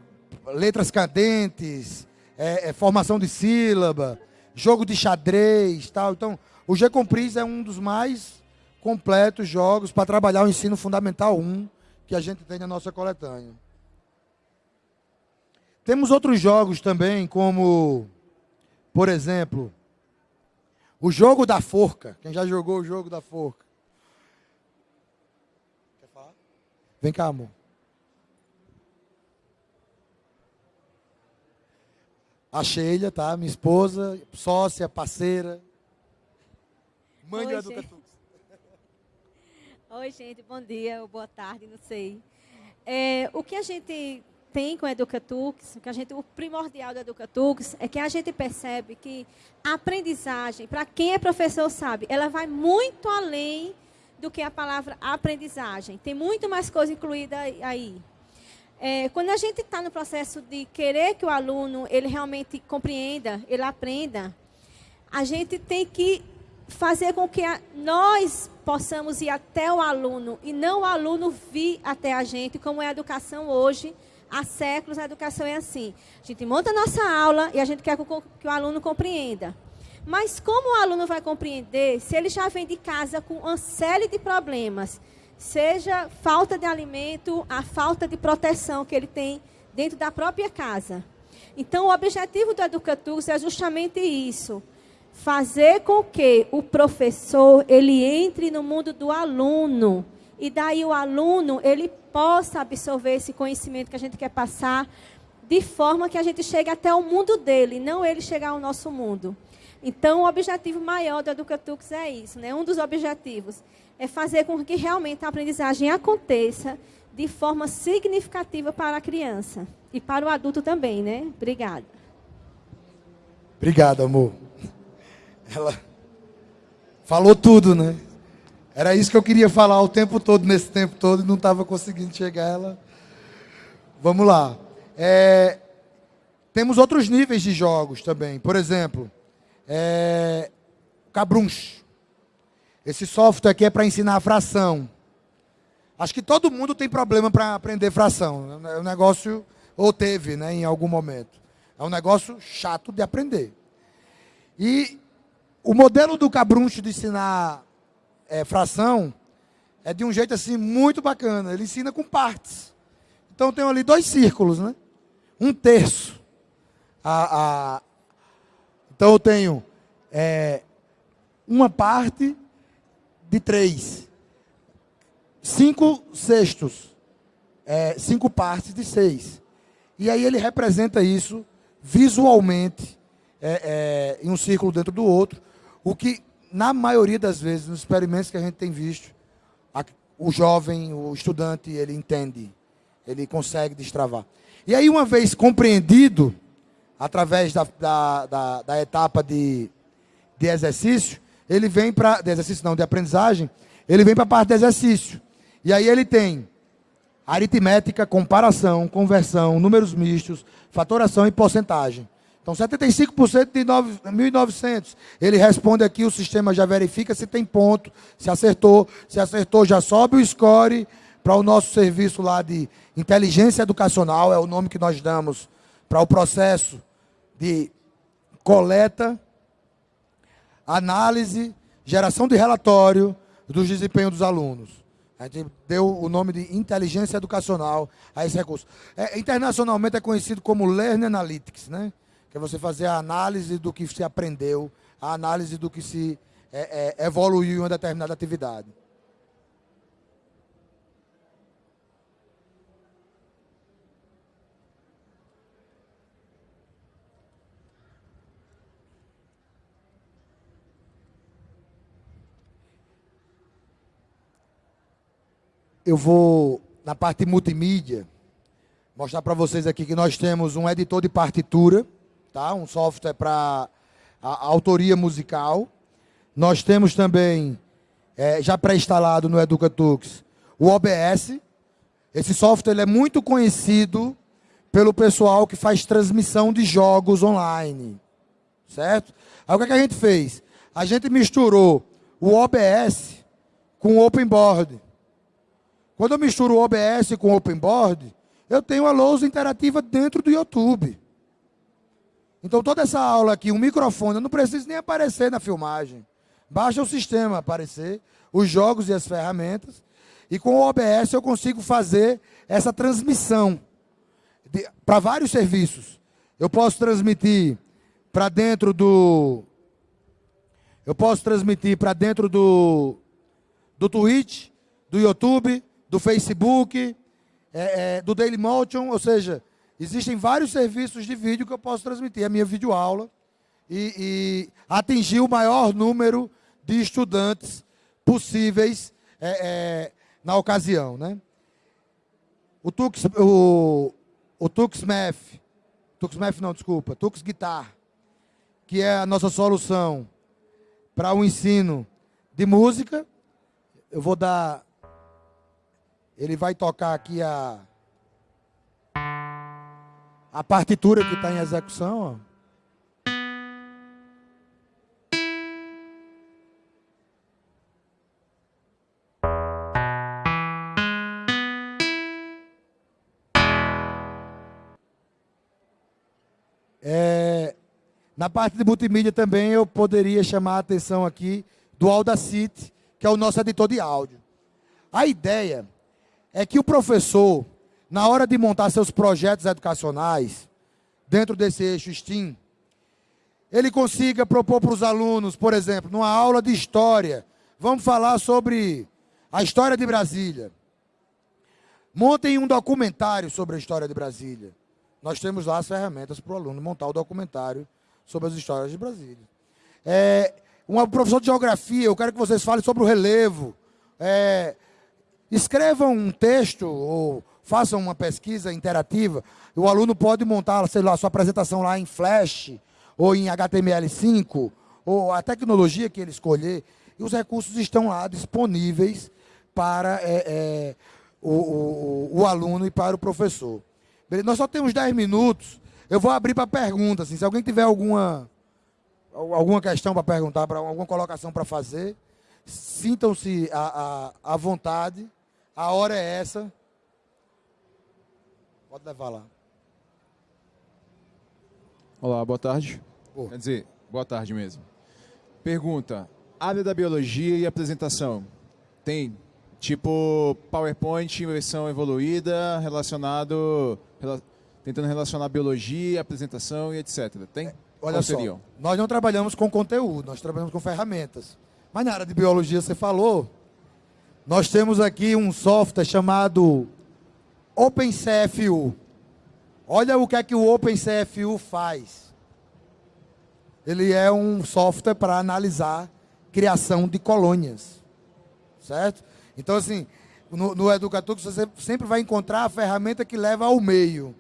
letras cadentes, é, é, formação de sílaba, jogo de xadrez, tal. Então, o G-Compris é um dos mais completos jogos para trabalhar o ensino fundamental 1 que a gente tem na nossa coletânea. Temos outros jogos também, como, por exemplo, o jogo da forca. Quem já jogou o jogo da forca? Quer falar? Vem cá, amor. A Sheila, tá? Minha esposa, sócia, parceira. Mãe Oi, do gente. Oi, gente, bom dia ou boa tarde, não sei. É, o que a gente tem com a Educatux, o, que a gente, o primordial da Educatux é que a gente percebe que a aprendizagem, para quem é professor sabe, ela vai muito além do que a palavra aprendizagem. Tem muito mais coisa incluída aí. É, quando a gente está no processo de querer que o aluno ele realmente compreenda, ele aprenda, a gente tem que fazer com que a, nós possamos ir até o aluno e não o aluno vir até a gente, como é a educação hoje. Há séculos a educação é assim. A gente monta a nossa aula e a gente quer que o, aluno compreenda. Mas como o aluno vai compreender se ele já vem de casa com uma série de problemas? Seja falta de alimento, a falta de proteção que ele tem dentro da própria casa. Então, o objetivo do Educatux é justamente isso fazer com que o professor ele entre no mundo do aluno e daí o aluno ele possa absorver esse conhecimento que a gente quer passar de forma que a gente chegue até o mundo dele, não ele chegar ao nosso mundo. Então, o objetivo maior do Educatux é isso, né? Um dos objetivos é fazer com que realmente a aprendizagem aconteça de forma significativa para a criança e para o adulto também, né? Obrigada. Obrigado, amor. Ela falou tudo, né? Era isso que eu queria falar o tempo todo, nesse tempo todo, e não estava conseguindo chegar. Ela. Vamos lá. É, Temos outros níveis de jogos também. Por exemplo, é... Cabrunch. Esse software aqui é para ensinar fração. Acho que todo mundo tem problema para aprender fração. É um negócio, ou teve, né, em algum momento. É um negócio chato de aprender. E o modelo do Cabrunch de ensinar é, fração é de um jeito assim muito bacana. Ele ensina com partes. Então tem ali dois círculos, né? Um terço. A, a... Então eu tenho é, uma parte de três. Cinco sextos. É, cinco partes de seis. E aí ele representa isso visualmente é, é, em um círculo dentro do outro. O que, na maioria das vezes, nos experimentos que a gente tem visto, a, o jovem, o estudante, ele entende, ele consegue destravar. E aí, uma vez compreendido, através da, da, da, da etapa de, de exercício, ele vem para. De exercício não, de aprendizagem, ele vem para a parte de exercício. E aí ele tem aritmética, comparação, conversão, números mistos, fatoração e porcentagem. Então, 75% de 1.900. Ele responde aqui, o sistema já verifica se tem ponto, se acertou. Se acertou, já sobe o score para o nosso serviço lá de inteligência educacional, é o nome que nós damos para o processo de coleta, análise, geração de relatório dos desempenhos dos alunos. A gente deu o nome de inteligência educacional a esse recurso. É, internacionalmente é conhecido como Learn Analytics, né? Que é você fazer a análise do que se aprendeu, a análise do que se é, é, evoluiu em uma determinada atividade. Eu vou, na parte multimídia, mostrar para vocês aqui que nós temos um editor de partitura, tá? um software para autoria musical. Nós temos também, é, já pré-instalado no Educatux, o OBS. Esse software é muito conhecido pelo pessoal que faz transmissão de jogos online. Certo? Aí o que, é que a gente fez? A gente misturou o OBS com o OpenBoard. Quando eu misturo o OBS com o OpenBoard, eu tenho a lousa interativa dentro do YouTube. Então, toda essa aula aqui, um microfone, eu não preciso nem aparecer na filmagem. Baixa o sistema aparecer, os jogos e as ferramentas. E com o OBS eu consigo fazer essa transmissão para vários serviços. Eu posso transmitir para dentro do. Eu posso transmitir para dentro do, do Twitch, do YouTube, do Facebook, é, é, do Dailymotion, ou seja, existem vários serviços de vídeo que eu posso transmitir a minha videoaula e, e atingir o maior número de estudantes possíveis é, é na ocasião. Né? O Tux, o, o TuxMath não, desculpa, Tux Guitar, que é a nossa solução para o ensino de música. Eu vou dar ele vai tocar aqui a a partitura que está em execução. Ó. É, na parte de multimídia também eu poderia chamar a atenção aqui do Audacity, que é o nosso editor de áudio. A ideia é que o professor, na hora de montar seus projetos educacionais, dentro desse eixo STEAM, ele consiga propor para os alunos, por exemplo, numa aula de história, vamos falar sobre a história de Brasília. Montem um documentário sobre a história de Brasília. Nós temos lá as ferramentas para o aluno montar o documentário sobre as histórias de Brasília. É, um professor de geografia, eu quero que vocês falem sobre o relevo. É, Escrevam um texto ou façam uma pesquisa interativa. O aluno pode montar, sei lá, sua apresentação lá em Flash ou em HTML5 ou a tecnologia que ele escolher. E os recursos estão lá disponíveis para é, é, o, o, o, aluno e para o professor. Nós só temos 10 minutos. Eu vou abrir para perguntas. Assim, se alguém tiver alguma, alguma questão para perguntar, alguma colocação para fazer, sintam-se à, à, à vontade. A hora é essa. Pode levar lá. Olá, boa tarde. Quer dizer, boa tarde mesmo. Pergunta: área da biologia e apresentação. Tem tipo PowerPoint versão evoluída, relacionado. Rela, tentando relacionar biologia, apresentação e etc. Tem? É, olha Qual só, seriam? nós não trabalhamos com conteúdo, nós trabalhamos com ferramentas. Mas na área de biologia você falou, nós temos aqui um software chamado OpenCFU. Olha o que é que o OpenCFU faz. Ele é um software para analisar criação de colônias. Certo? Então, assim, no, no Educatux você sempre vai encontrar a ferramenta que leva ao meio.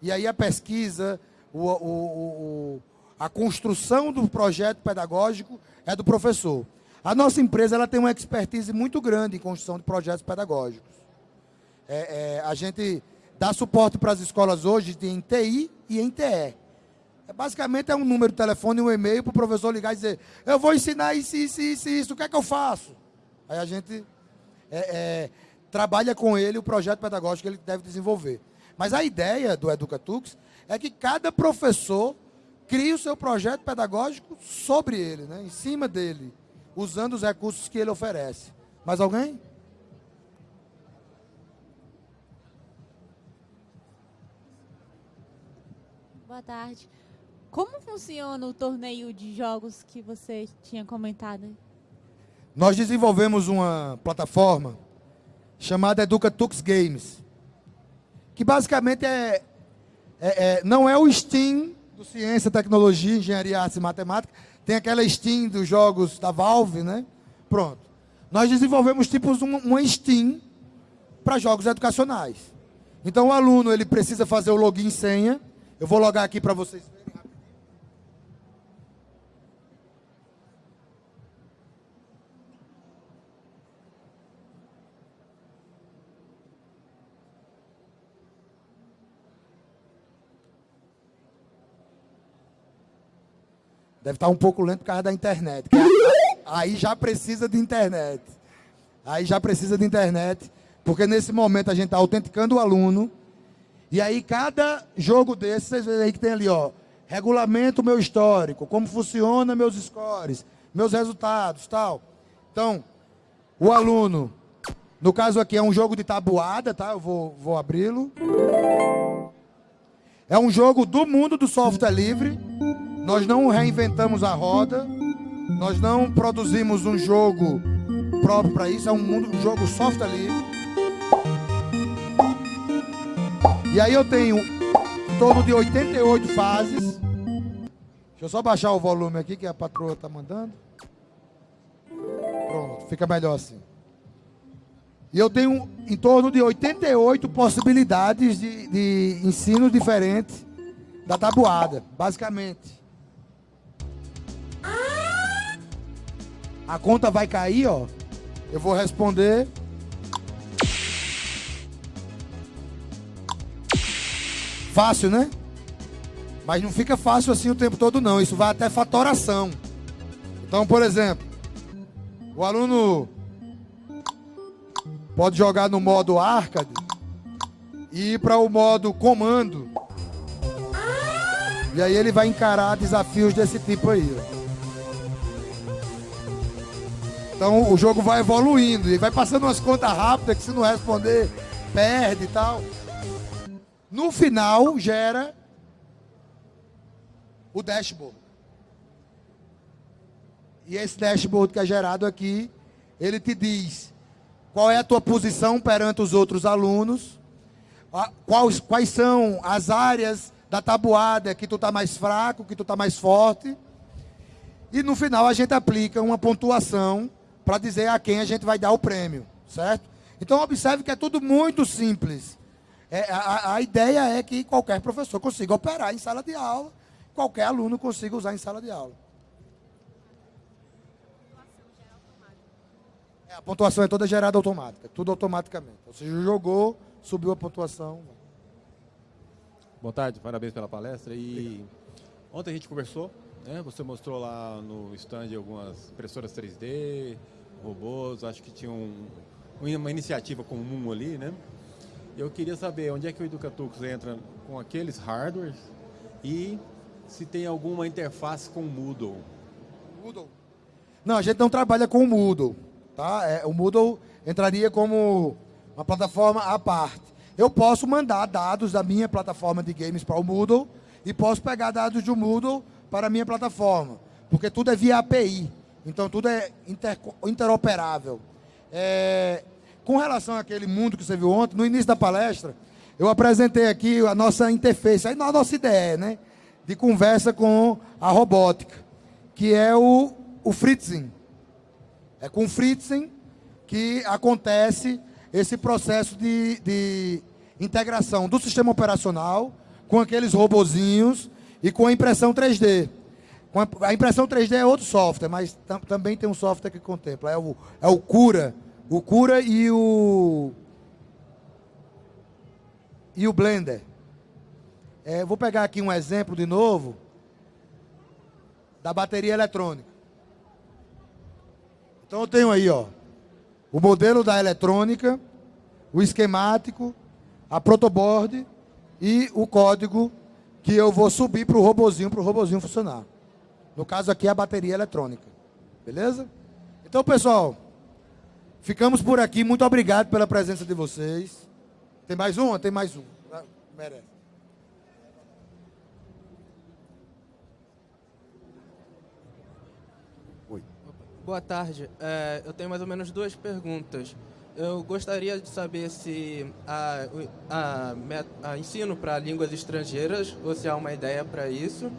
E aí a pesquisa, o, o, o, a construção do projeto pedagógico é do professor. A nossa empresa ela tem uma expertise muito grande em construção de projetos pedagógicos. É, é, a gente dá suporte para as escolas hoje em TI e em TE. É, basicamente é um número de telefone e um e-mail para o professor ligar e dizer eu vou ensinar isso, isso, isso, isso, o que é que eu faço? Aí a gente é, é, trabalha com ele o projeto pedagógico que ele deve desenvolver. Mas a ideia do Educatux é que cada professor crie o seu projeto pedagógico sobre ele, né, em cima dele usando os recursos que ele oferece. Mais alguém? Boa tarde. Como funciona o torneio de jogos que você tinha comentado? Nós desenvolvemos uma plataforma chamada Educatux Games, que basicamente é, é, é, não é o Steam do Ciência, Tecnologia, Engenharia, Artes e Matemática, tem aquela Steam dos jogos da Valve, né? Pronto. Nós desenvolvemos tipos uma, uma Steam para jogos educacionais. Então o aluno ele precisa fazer o login senha. Eu vou logar aqui para vocês verem rapidinho. Deve estar um pouco lento por causa da internet. aí já precisa de internet. Aí já precisa de internet. Porque nesse momento a gente está autenticando o aluno. E aí cada jogo desse, vocês veem aí que tem ali, ó. Regulamento meu histórico, como funciona meus scores, meus resultados, tal. Então, o aluno, No caso aqui é um jogo de tabuada, tá? Eu vou, vou abri-lo. É um jogo do mundo do software livre. Nós não reinventamos a roda. Nós não produzimos um jogo próprio para isso. É um, mundo, um jogo software livre. E aí eu tenho em torno de 88 fases. Deixa eu só baixar o volume aqui que a patroa está mandando. Pronto, fica melhor assim. E eu tenho em torno de 88 possibilidades de, de ensino diferentes da tabuada, basicamente. A conta vai cair, ó. Eu vou responder. Fácil, né? Mas não fica fácil assim o tempo todo, não. Isso vai até fatoração. Então, por exemplo, o aluno pode jogar no modo arcade e ir para o modo comando. E aí ele vai encarar desafios desse tipo aí. Então o jogo vai evoluindo e vai passando umas contas rápidas que se não responder, perde e tal. No final gera o dashboard. E esse dashboard que é gerado aqui, ele te diz qual é a tua posição perante os outros alunos, quais, quais são as áreas da tabuada que tu está mais fraco, que tu está mais forte. E no final a gente aplica uma pontuação para dizer a quem a gente vai dar o prêmio, certo? Então observe que é tudo muito simples. É, a, a ideia é que qualquer professor consiga operar em sala de aula, qualquer aluno consiga usar em sala de aula. É, a pontuação é toda gerada automática, tudo automaticamente. Ou seja, jogou, subiu a pontuação. Boa tarde, parabéns pela palestra. E Obrigado. ontem a gente conversou, né? Você mostrou lá no stand algumas impressoras 3D, robôs, acho que tinha um, uma iniciativa comum ali, né? Eu queria saber onde é que o Educatux entra com aqueles hardwares e se tem alguma interface com o Moodle. Moodle? Não, a gente não trabalha com o Moodle. Tá? É, o Moodle entraria como uma plataforma à parte. Eu posso mandar dados da minha plataforma de games para o Moodle e posso pegar dados do Moodle para a minha plataforma, porque tudo é via API, então tudo é inter, interoperável. É, com relação àquele mundo que você viu ontem, no início da palestra, eu apresentei aqui a nossa interface, a nossa ideia, né? De conversa com a robótica, que é o, o Fritzing. É com o Fritzing que acontece esse processo de, de integração do sistema operacional com aqueles robozinhos e com a impressão 3D. A impressão 3D é outro software, mas tam, também tem um software que contempla. É o, é o Cura, o Cura e o e o Blender. É, vou pegar aqui um exemplo de novo da bateria eletrônica. Então eu tenho aí, ó, o modelo da eletrônica, o esquemático, a protoboard e o código que eu vou subir para o robozinho, para o robozinho funcionar. No caso aqui é a bateria eletrônica. Beleza? Então, pessoal, Ficamos por aqui. Muito obrigado pela presença de vocês. Tem mais um? Tem mais um. Ah, merece. Oi. Boa tarde. É, eu tenho mais ou menos duas perguntas. Eu gostaria de saber se a, a, a ensino para línguas estrangeiras, ou se há uma ideia para isso.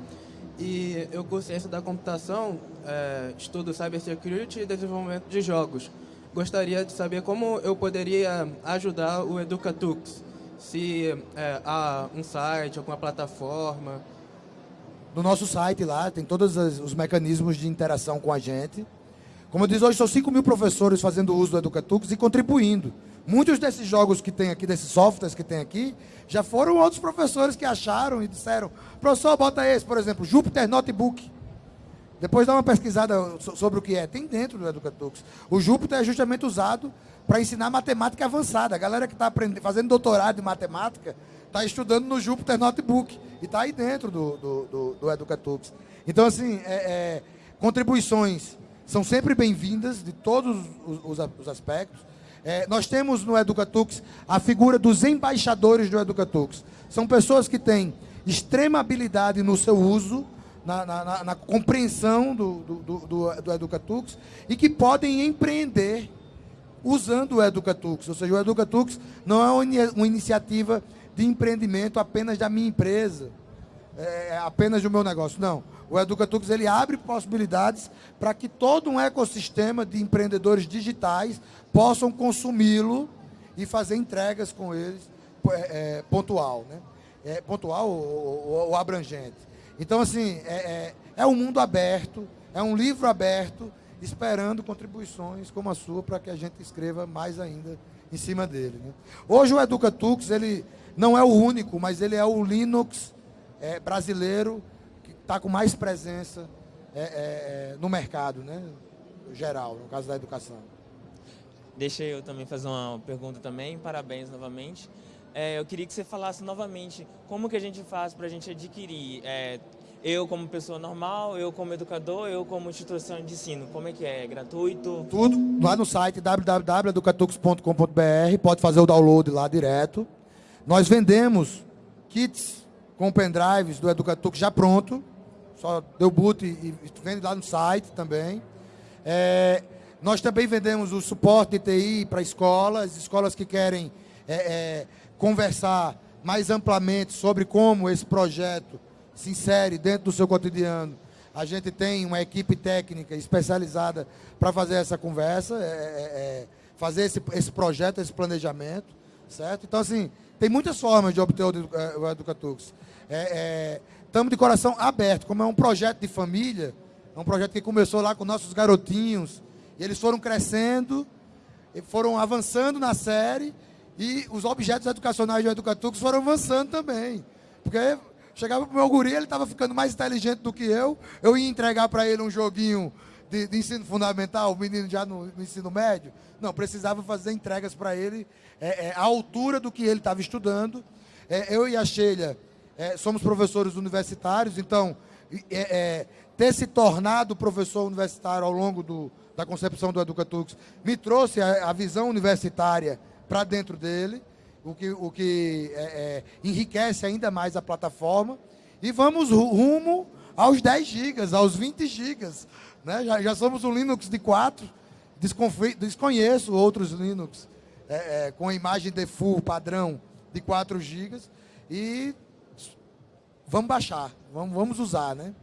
E eu, com ciência da computação, é, estudo cybersecurity e desenvolvimento de jogos gostaria de saber como eu poderia ajudar o Educatux. Se é, há um site, alguma plataforma. No nosso site lá, tem todos os mecanismos de interação com a gente. Como eu disse, hoje são 5 mil professores fazendo uso do Educatux e contribuindo. Muitos desses jogos que tem aqui, desses softwares que tem aqui, já foram outros professores que acharam e disseram, professor, bota esse, por exemplo, Jupyter Notebook. Depois dá uma pesquisada sobre o que é. Tem dentro do Educatux. O Júpiter é justamente usado para ensinar matemática avançada. A galera que está fazendo doutorado em matemática está estudando no Júpiter Notebook. E está aí dentro do, do, do, do Educatux. Então, assim, é, é, contribuições são sempre bem-vindas de todos os, os, os aspectos. É, nós temos no Educatux a figura dos embaixadores do Educatux. São pessoas que têm extrema habilidade no seu uso, na, na, na compreensão do, do, do, do Educatux e que podem empreender usando o Educatux. Ou seja, o Educatux não é uma iniciativa de empreendimento apenas da minha empresa, é, apenas do meu negócio. Não. O Educatux ele abre possibilidades para que todo um ecossistema de empreendedores digitais possam consumi-lo e fazer entregas com eles é, é, pontual, né? É, pontual ou, ou, ou, abrangente. Então, assim, é, é, é um mundo aberto, é um livro aberto, esperando contribuições como a sua para que a gente escreva mais ainda em cima dele. Né? Hoje o Educatux, ele não é o único, mas ele é o Linux é, brasileiro que está com mais presença é, é, é, no mercado, né? geral, no caso da educação. Deixa eu também fazer uma pergunta também, parabéns novamente. É, eu queria que você falasse novamente como que a gente faz para a gente adquirir, é, eu como pessoa normal, eu como educador, eu como instituição de ensino, como é que é? é gratuito? Tudo lá no site www.educatux.com.br, pode fazer o download lá direto. Nós vendemos kits com pendrives do Educatux já pronto, só deu boot e, vende lá no site também. É, nós também vendemos o suporte de TI para escolas, escolas que querem é, é, conversar mais amplamente sobre como esse projeto se insere dentro do seu cotidiano. A gente tem uma equipe técnica especializada para fazer essa conversa, é, é, é, fazer esse, esse projeto, esse planejamento, certo? Então, assim, tem muitas formas de obter o, é, Educatux. Estamos de coração aberto, como é um projeto de família, é um projeto que começou lá com nossos garotinhos, e eles foram crescendo, foram avançando na série, e os objetos educacionais do Educatux foram avançando também. Porque chegava pro meu guri, ele estava ficando mais inteligente do que eu, eu ia entregar para ele um joguinho de, de, ensino fundamental, o menino já no, no, ensino médio. Não, precisava fazer entregas para ele é, é, à altura do que ele estava estudando. É, eu e a Sheila é, somos professores universitários, então é, é, ter se tornado professor universitário ao longo do, da concepção do Educatux me trouxe a, a visão universitária para dentro dele, o que, o que é, é, enriquece ainda mais a plataforma. E vamos rumo aos 10 gigas, aos 20 gigas. Né? Já, já somos um Linux de 4, desconheço outros Linux é, é, com imagem default padrão de 4 gigas. E vamos baixar, vamos, vamos usar, né?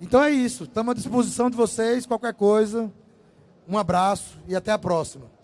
Então é isso, estamos à disposição de vocês, qualquer coisa. Um abraço e até a próxima.